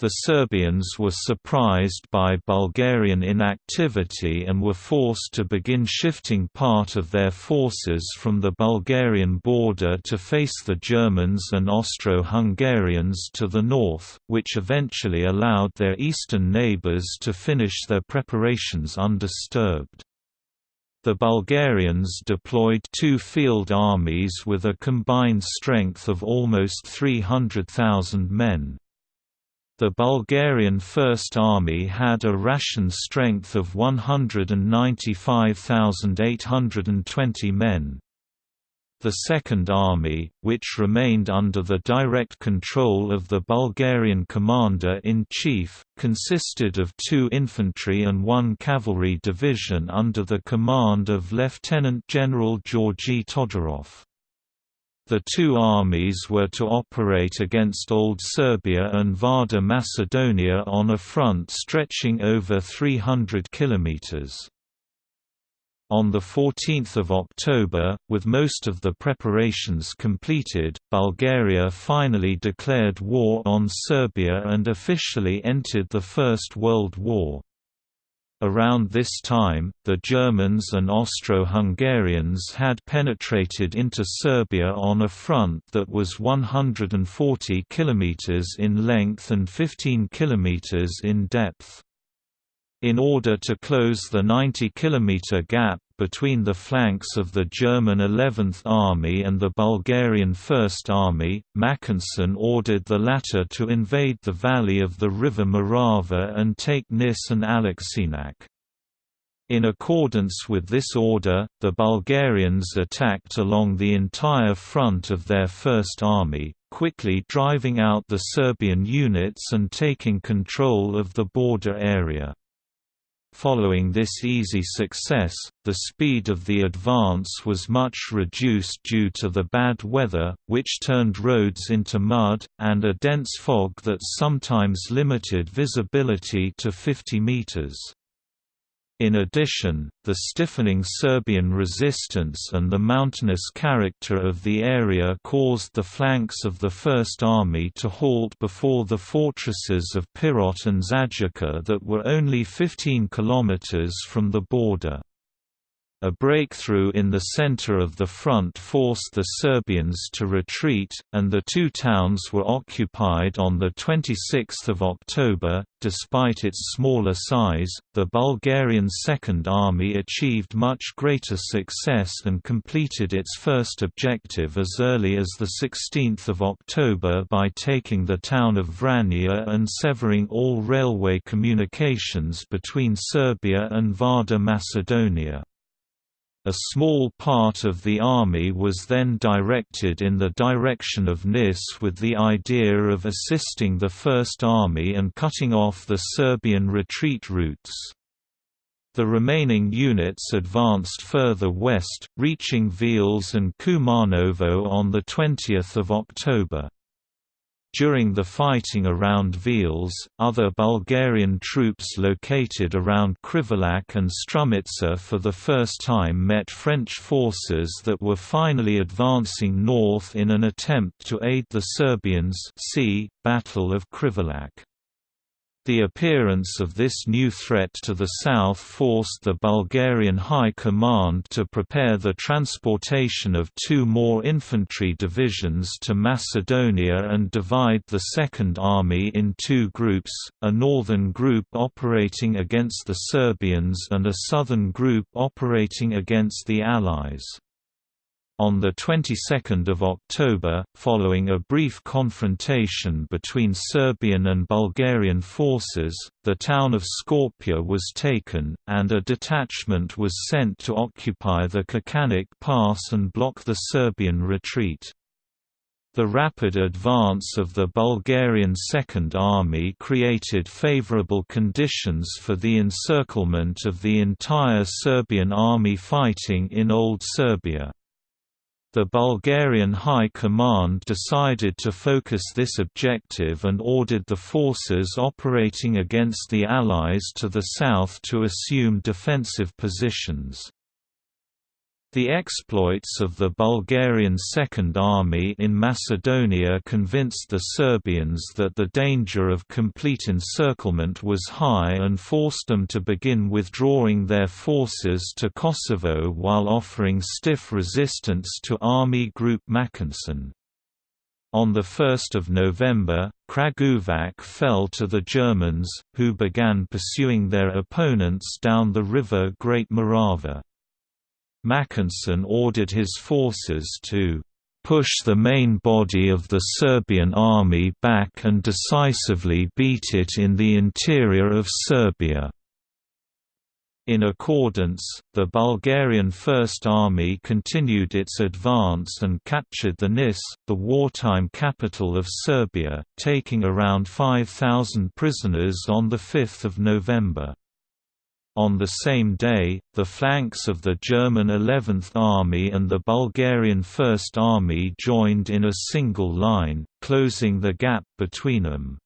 [SPEAKER 1] The Serbians were surprised by Bulgarian inactivity and were forced to begin shifting part of their forces from the Bulgarian border to face the Germans and Austro-Hungarians to the north, which eventually allowed their eastern neighbours to finish their preparations undisturbed. The Bulgarians deployed two field armies with a combined strength of almost 300,000 men. The Bulgarian First Army had a ration strength of 195,820 men. The Second Army, which remained under the direct control of the Bulgarian commander-in-chief, consisted of two infantry and one cavalry division under the command of Lieutenant General Georgy Todorov. The two armies were to operate against Old Serbia and Vardar Macedonia on a front stretching over 300 kilometers. On 14 October, with most of the preparations completed, Bulgaria finally declared war on Serbia and officially entered the First World War. Around this time, the Germans and Austro-Hungarians had penetrated into Serbia on a front that was 140 km in length and 15 km in depth. In order to close the 90 km gap between the flanks of the German 11th Army and the Bulgarian First Army, Mackensen ordered the latter to invade the valley of the river Morava and take Nis and Aleksinac. In accordance with this order, the Bulgarians attacked along the entire front of their First Army, quickly driving out the Serbian units and taking control of the border area. Following this easy success, the speed of the advance was much reduced due to the bad weather, which turned roads into mud, and a dense fog that sometimes limited visibility to 50 meters. In addition, the stiffening Serbian resistance and the mountainous character of the area caused the flanks of the First Army to halt before the fortresses of Pirot and Zaječar that were only 15 kilometers from the border. A breakthrough in the center of the front forced the Serbians to retreat, and the two towns were occupied on 26 October. Despite its smaller size, the Bulgarian Second Army achieved much greater success and completed its first objective as early as 16 October by taking the town of Vranje and severing all railway communications between Serbia and Vardar Macedonia. A small part of the army was then directed in the direction of Nis with the idea of assisting the First Army and cutting off the Serbian retreat routes. The remaining units advanced further west, reaching Veles and Kumanovo on 20 October. During the fighting around Veles, other Bulgarian troops located around Krivolak and Strumitsa for the first time met French forces that were finally advancing north in an attempt to aid the Serbians see, Battle of Krivolak. The appearance of this new threat to the south forced the Bulgarian High Command to prepare the transportation of two more infantry divisions to Macedonia and divide the Second Army in two groups, a northern group operating against the Serbians and a southern group operating against the Allies. On the 22nd of October, following a brief confrontation between Serbian and Bulgarian forces, the town of Skopje was taken, and a detachment was sent to occupy the Kačanik Pass and block the Serbian retreat. The rapid advance of the Bulgarian Second Army created favorable conditions for the encirclement of the entire Serbian army fighting in Old Serbia. The Bulgarian High Command decided to focus this objective and ordered the forces operating against the Allies to the south to assume defensive positions. The exploits of the Bulgarian Second Army in Macedonia convinced the Serbians that the danger of complete encirclement was high and forced them to begin withdrawing their forces to Kosovo while offering stiff resistance to Army Group Mackensen. On 1 November, Kragujevac fell to the Germans, who began pursuing their opponents down the river Great Morava. Mackensen ordered his forces to push the main body of the Serbian army back and decisively beat it in the interior of Serbia. In accordance, the Bulgarian First Army continued its advance and captured the Nis, the wartime capital of Serbia, taking around 5,000 prisoners on 5 November. On the same day, the flanks of the German 11th Army and the Bulgarian First Army joined in a single line, closing the gap between them.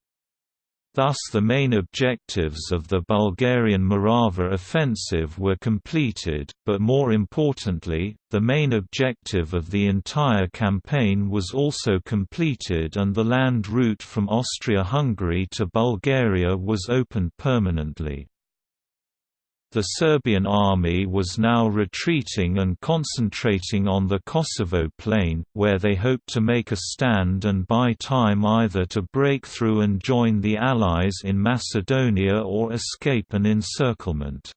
[SPEAKER 1] Thus the main objectives of the Bulgarian Morava offensive were completed, but more importantly, the main objective of the entire campaign was also completed and the land route from Austria-Hungary to Bulgaria was opened permanently. The Serbian army was now retreating and concentrating on the Kosovo plain, where they hoped to make a stand and buy time either to break through and join the Allies in Macedonia or escape an encirclement.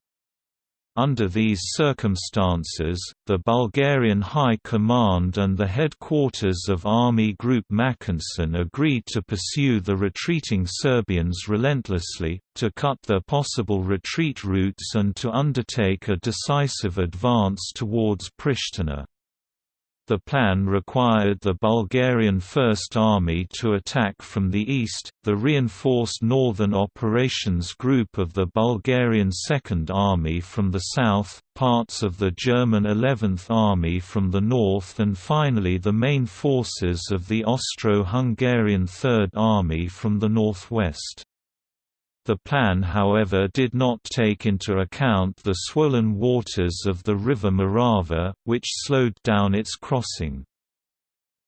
[SPEAKER 1] Under these circumstances, the Bulgarian High Command and the headquarters of Army Group Mackensen agreed to pursue the retreating Serbians relentlessly, to cut their possible retreat routes and to undertake a decisive advance towards Pristina. The plan required the Bulgarian First Army to attack from the east, the reinforced Northern Operations Group of the Bulgarian Second Army from the south, parts of the German 11th Army from the north and finally the main forces of the Austro-Hungarian Third Army from the northwest. The plan however did not take into account the swollen waters of the river Morava, which slowed down its crossing.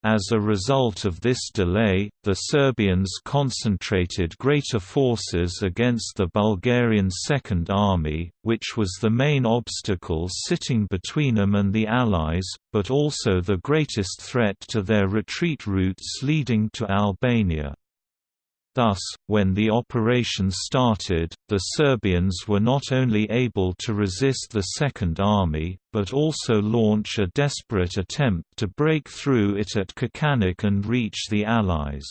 [SPEAKER 1] As a result of this delay, the Serbians concentrated greater forces against the Bulgarian Second Army, which was the main obstacle sitting between them and the Allies, but also the greatest threat to their retreat routes leading to Albania. Thus, when the operation started, the Serbians were not only able to resist the Second Army, but also launch a desperate attempt to break through it at Kačanik and reach the Allies.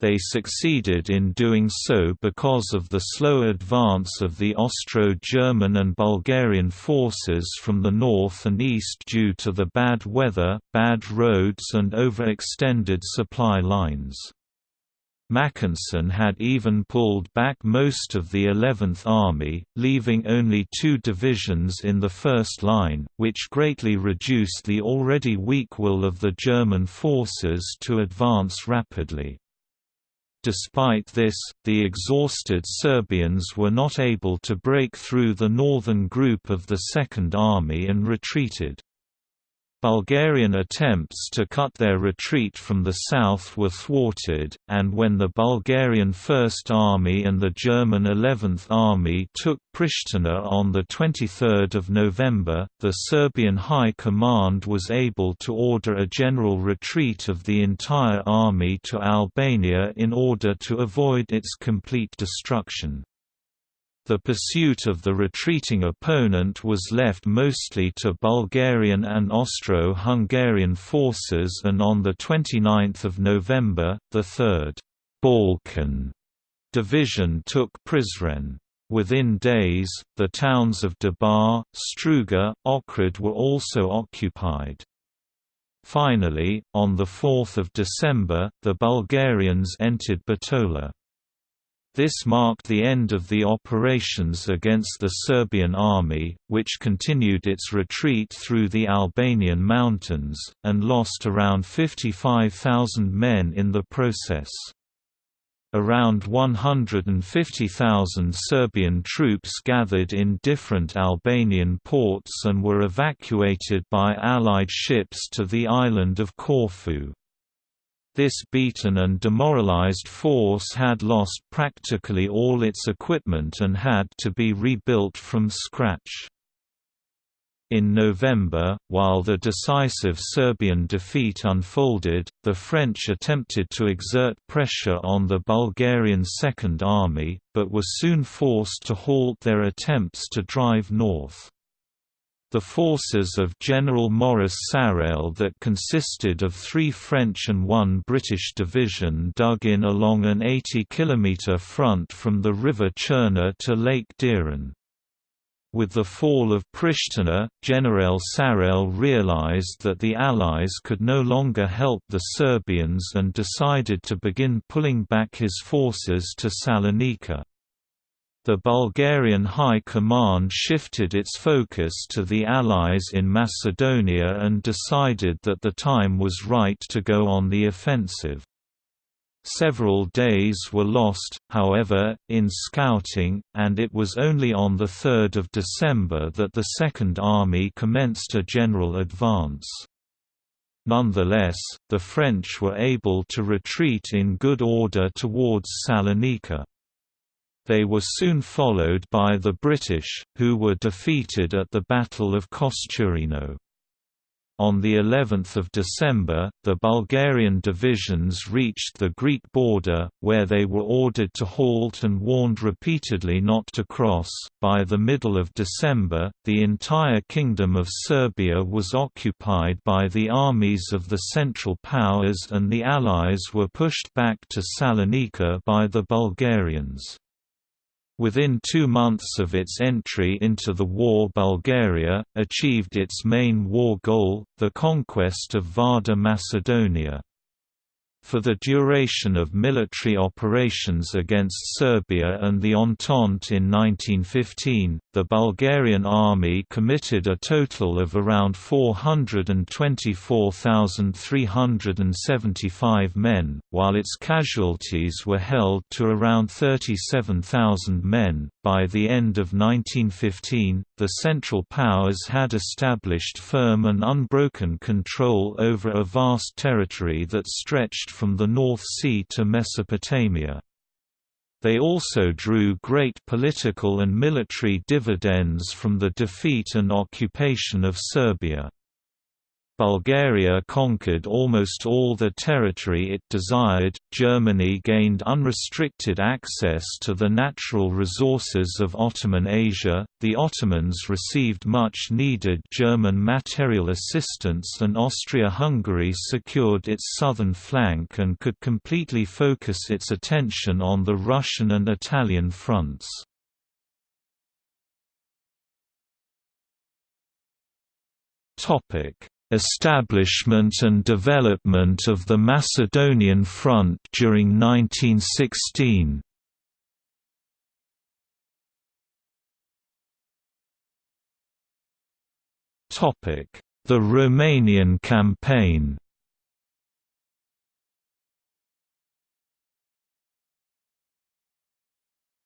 [SPEAKER 1] They succeeded in doing so because of the slow advance of the Austro-German and Bulgarian forces from the north and east due to the bad weather, bad roads and overextended supply lines. Mackensen had even pulled back most of the 11th Army, leaving only two divisions in the first line, which greatly reduced the already weak will of the German forces to advance rapidly. Despite this, the exhausted Serbians were not able to break through the northern group of the Second Army and retreated. Bulgarian attempts to cut their retreat from the south were thwarted, and when the Bulgarian First Army and the German Eleventh Army took Pristina on 23 November, the Serbian High Command was able to order a general retreat of the entire army to Albania in order to avoid its complete destruction. The pursuit of the retreating opponent was left mostly to Bulgarian and Austro-Hungarian forces and on 29 November, the 3rd Balkan Division took Prizren. Within days, the towns of Debar, Struga, Ohrid were also occupied. Finally, on 4 December, the Bulgarians entered Bitola. This marked the end of the operations against the Serbian army, which continued its retreat through the Albanian mountains, and lost around 55,000 men in the process. Around 150,000 Serbian troops gathered in different Albanian ports and were evacuated by Allied ships to the island of Corfu. This beaten and demoralized force had lost practically all its equipment and had to be rebuilt from scratch. In November, while the decisive Serbian defeat unfolded, the French attempted to exert pressure on the Bulgarian Second Army, but were soon forced to halt their attempts to drive north. The forces of General Maurice Sarrail that consisted of three French and one British division dug in along an 80-kilometre front from the river Cherna to Lake Doiran. With the fall of Pristina, General Sarrail realized that the Allies could no longer help the Serbians and decided to begin pulling back his forces to Salonika. The Bulgarian High Command shifted its focus to the Allies in Macedonia and decided that the time was right to go on the offensive. Several days were lost, however, in scouting, and it was only on 3 December that the Second Army commenced a general advance. Nonetheless, the French were able to retreat in good order towards Salonika. They were soon followed by the British, who were defeated at the Battle of Kosturino. On the 11th of December, the Bulgarian divisions reached the Greek border, where they were ordered to halt and warned repeatedly not to cross. By the middle of December, the entire Kingdom of Serbia was occupied by the armies of the Central Powers and the Allies were pushed back to Salonika by the Bulgarians. Within two months of its entry into the war Bulgaria, achieved its main war goal, the conquest of Vardar Macedonia. For the duration of military operations against Serbia and the Entente in 1915, the Bulgarian army committed a total of around 424,375 men, while its casualties were held to around 37,000 men. By the end of 1915, the Central Powers had established firm and unbroken control over a vast territory that stretched from the North Sea to Mesopotamia. They also drew great political and military dividends from the defeat and occupation of Serbia. Bulgaria conquered almost all the territory it desired, Germany gained unrestricted access to the natural resources of Ottoman Asia, the Ottomans received much needed German material assistance and Austria-Hungary secured its southern flank and could completely focus its attention on the Russian and Italian fronts. Topic Establishment and development of the Macedonian Front during 1916 The Romanian Campaign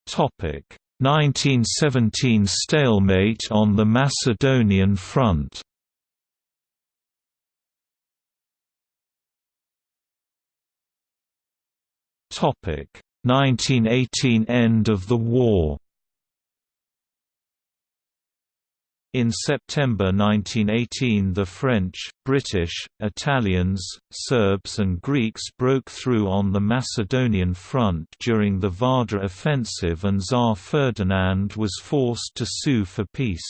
[SPEAKER 1] Topic: 1917 stalemate on the Macedonian front Topic 1918 end of the war In September 1918 the French, British, Italians, Serbs and Greeks broke through on the Macedonian front during the Vardar offensive and Tsar Ferdinand was forced to sue for peace.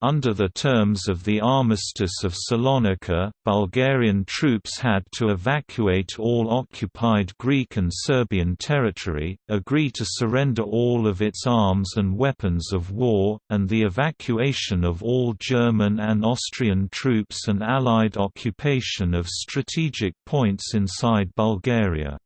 [SPEAKER 1] Under the terms of the Armistice of Salonika, Bulgarian troops had to evacuate all occupied Greek and Serbian territory, agree to surrender all of its arms and weapons of war, and the evacuation of all German and Austrian troops and Allied occupation of strategic points inside Bulgaria.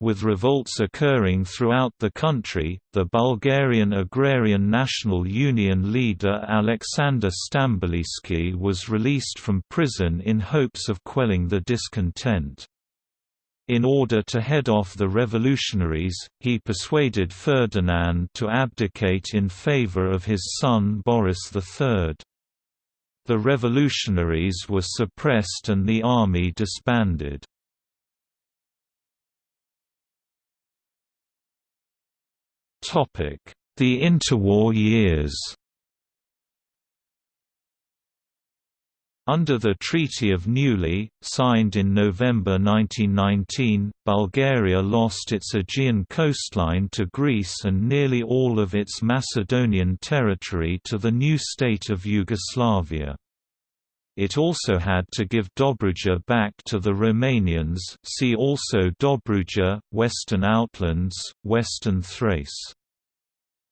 [SPEAKER 1] With revolts occurring throughout the country, the Bulgarian Agrarian National Union leader Alexander Stambolijski was released from prison in hopes of quelling the discontent. In order to head off the revolutionaries, he persuaded Ferdinand to abdicate in favor of his son Boris III. The revolutionaries were suppressed and the army disbanded. The interwar years Under the Treaty of Neuilly, signed in November 1919, Bulgaria lost its Aegean coastline to Greece and nearly all of its Macedonian territory to the new state of Yugoslavia. It also had to give Dobruja back to the Romanians see also Dobruja, Western Outlands, Western Thrace.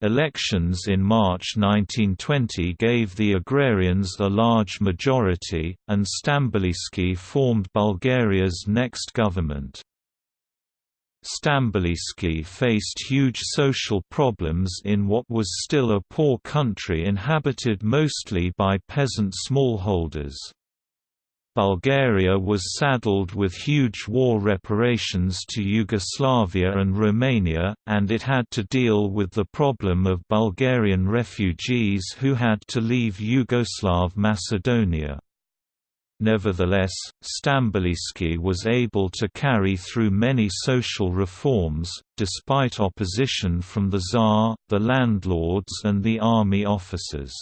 [SPEAKER 1] Elections in March 1920 gave the agrarians a large majority, and Stambolijski formed Bulgaria's next government. Stambolijski faced huge social problems in what was still a poor country inhabited mostly by peasant smallholders. Bulgaria was saddled with huge war reparations to Yugoslavia and Romania, and it had to deal with the problem of Bulgarian refugees who had to leave Yugoslav Macedonia. Nevertheless, Stambolijski was able to carry through many social reforms, despite opposition from the Tsar, the landlords and the army officers.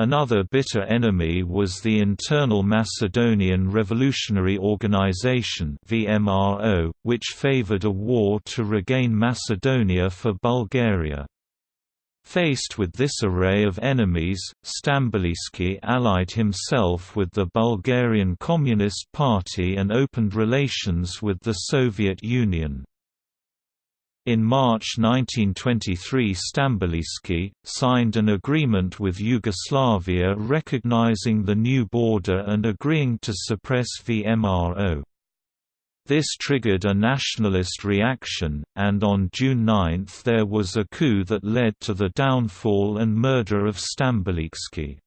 [SPEAKER 1] Another bitter enemy was the Internal Macedonian Revolutionary Organization (VMRO), which favored a war to regain Macedonia for Bulgaria. Faced with this array of enemies, Stambolijski allied himself with the Bulgarian Communist Party and opened relations with the Soviet Union. In March 1923 Stambolijski, signed an agreement with Yugoslavia recognizing the new border and agreeing to suppress VMRO. This triggered a nationalist reaction, and on June 9 there was a coup that led to the downfall and murder of Stambolijski.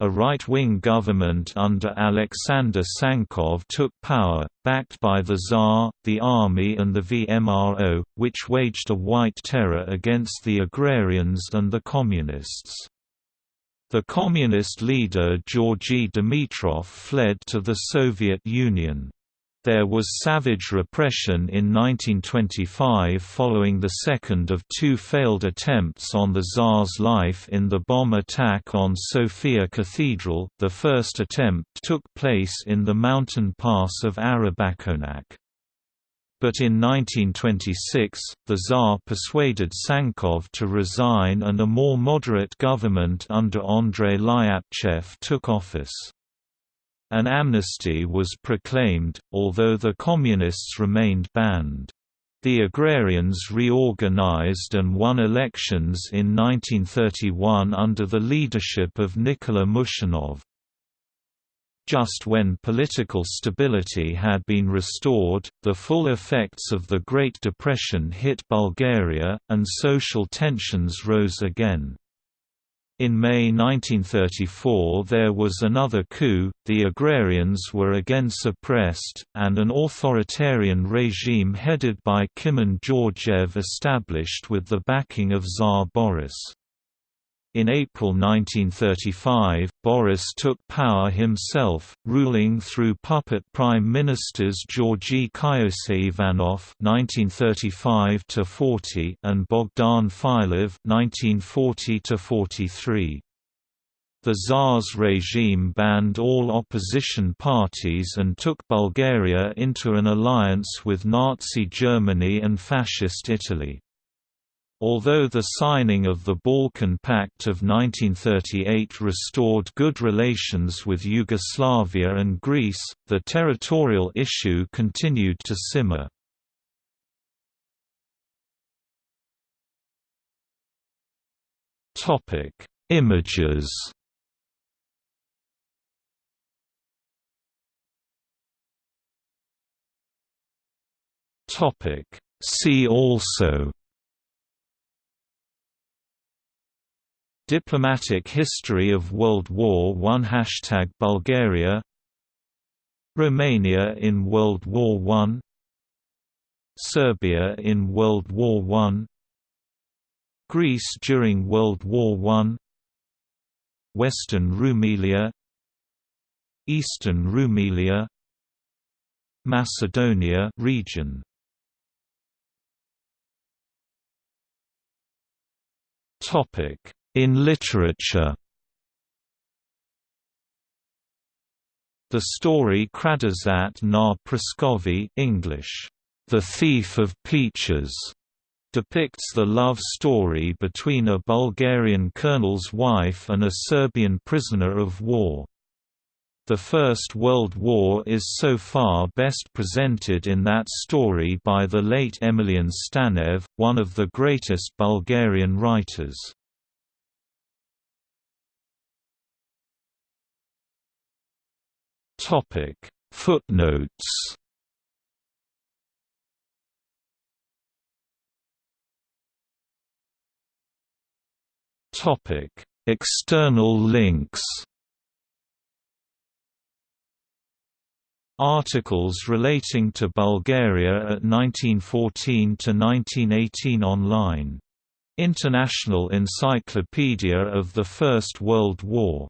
[SPEAKER 1] A right-wing government under Alexander Tsankov took power, backed by the Tsar, the army and the VMRO, which waged a white terror against the agrarians and the communists. The communist leader Georgy Dimitrov fled to the Soviet Union. There was savage repression in 1925 following the second of two failed attempts on the Tsar's life in the bomb attack on Sofia Cathedral. The first attempt took place in the mountain pass of Arabakonak. But in 1926, the Tsar persuaded Tsankov to resign and a more moderate government under Andrei Lyapchev took office. An amnesty was proclaimed, although the Communists remained banned. The agrarians reorganized and won elections in 1931 under the leadership of Nikola Mushanov. Just when political stability had been restored, the full effects of the Great Depression hit Bulgaria, and social tensions rose again. In May 1934 there was another coup, the agrarians were again suppressed, and an authoritarian regime headed by Kimon Georgiev established with the backing of Tsar Boris. In April 1935, Boris took power himself, ruling through puppet prime ministers Georgy Kyoseivanov (1935–40) and Bogdan Filov (1940–43). The Tsar's regime banned all opposition parties and took Bulgaria into an alliance with Nazi Germany and Fascist Italy. Although the signing of the Balkan Pact of 1938 restored good relations with Yugoslavia and Greece, the territorial issue continued to simmer. Images See also Diplomatic history of World War I Hashtag Bulgaria. Romania in World War I Serbia in World War I Greece during World War I Western Rumelia. Eastern Rumelia. Macedonia region. Topic in literature The story Kradozat na Praskovy English, The Thief of Peaches, depicts the love story between a Bulgarian colonel's wife and a Serbian prisoner of war. The First World War is so far best presented in that story by the late Emilian Stanev, one of the greatest Bulgarian writers. Topic. Footnotes. Topic. External links. Articles relating to Bulgaria at 1914 to 1918 online. International Encyclopedia of the First World War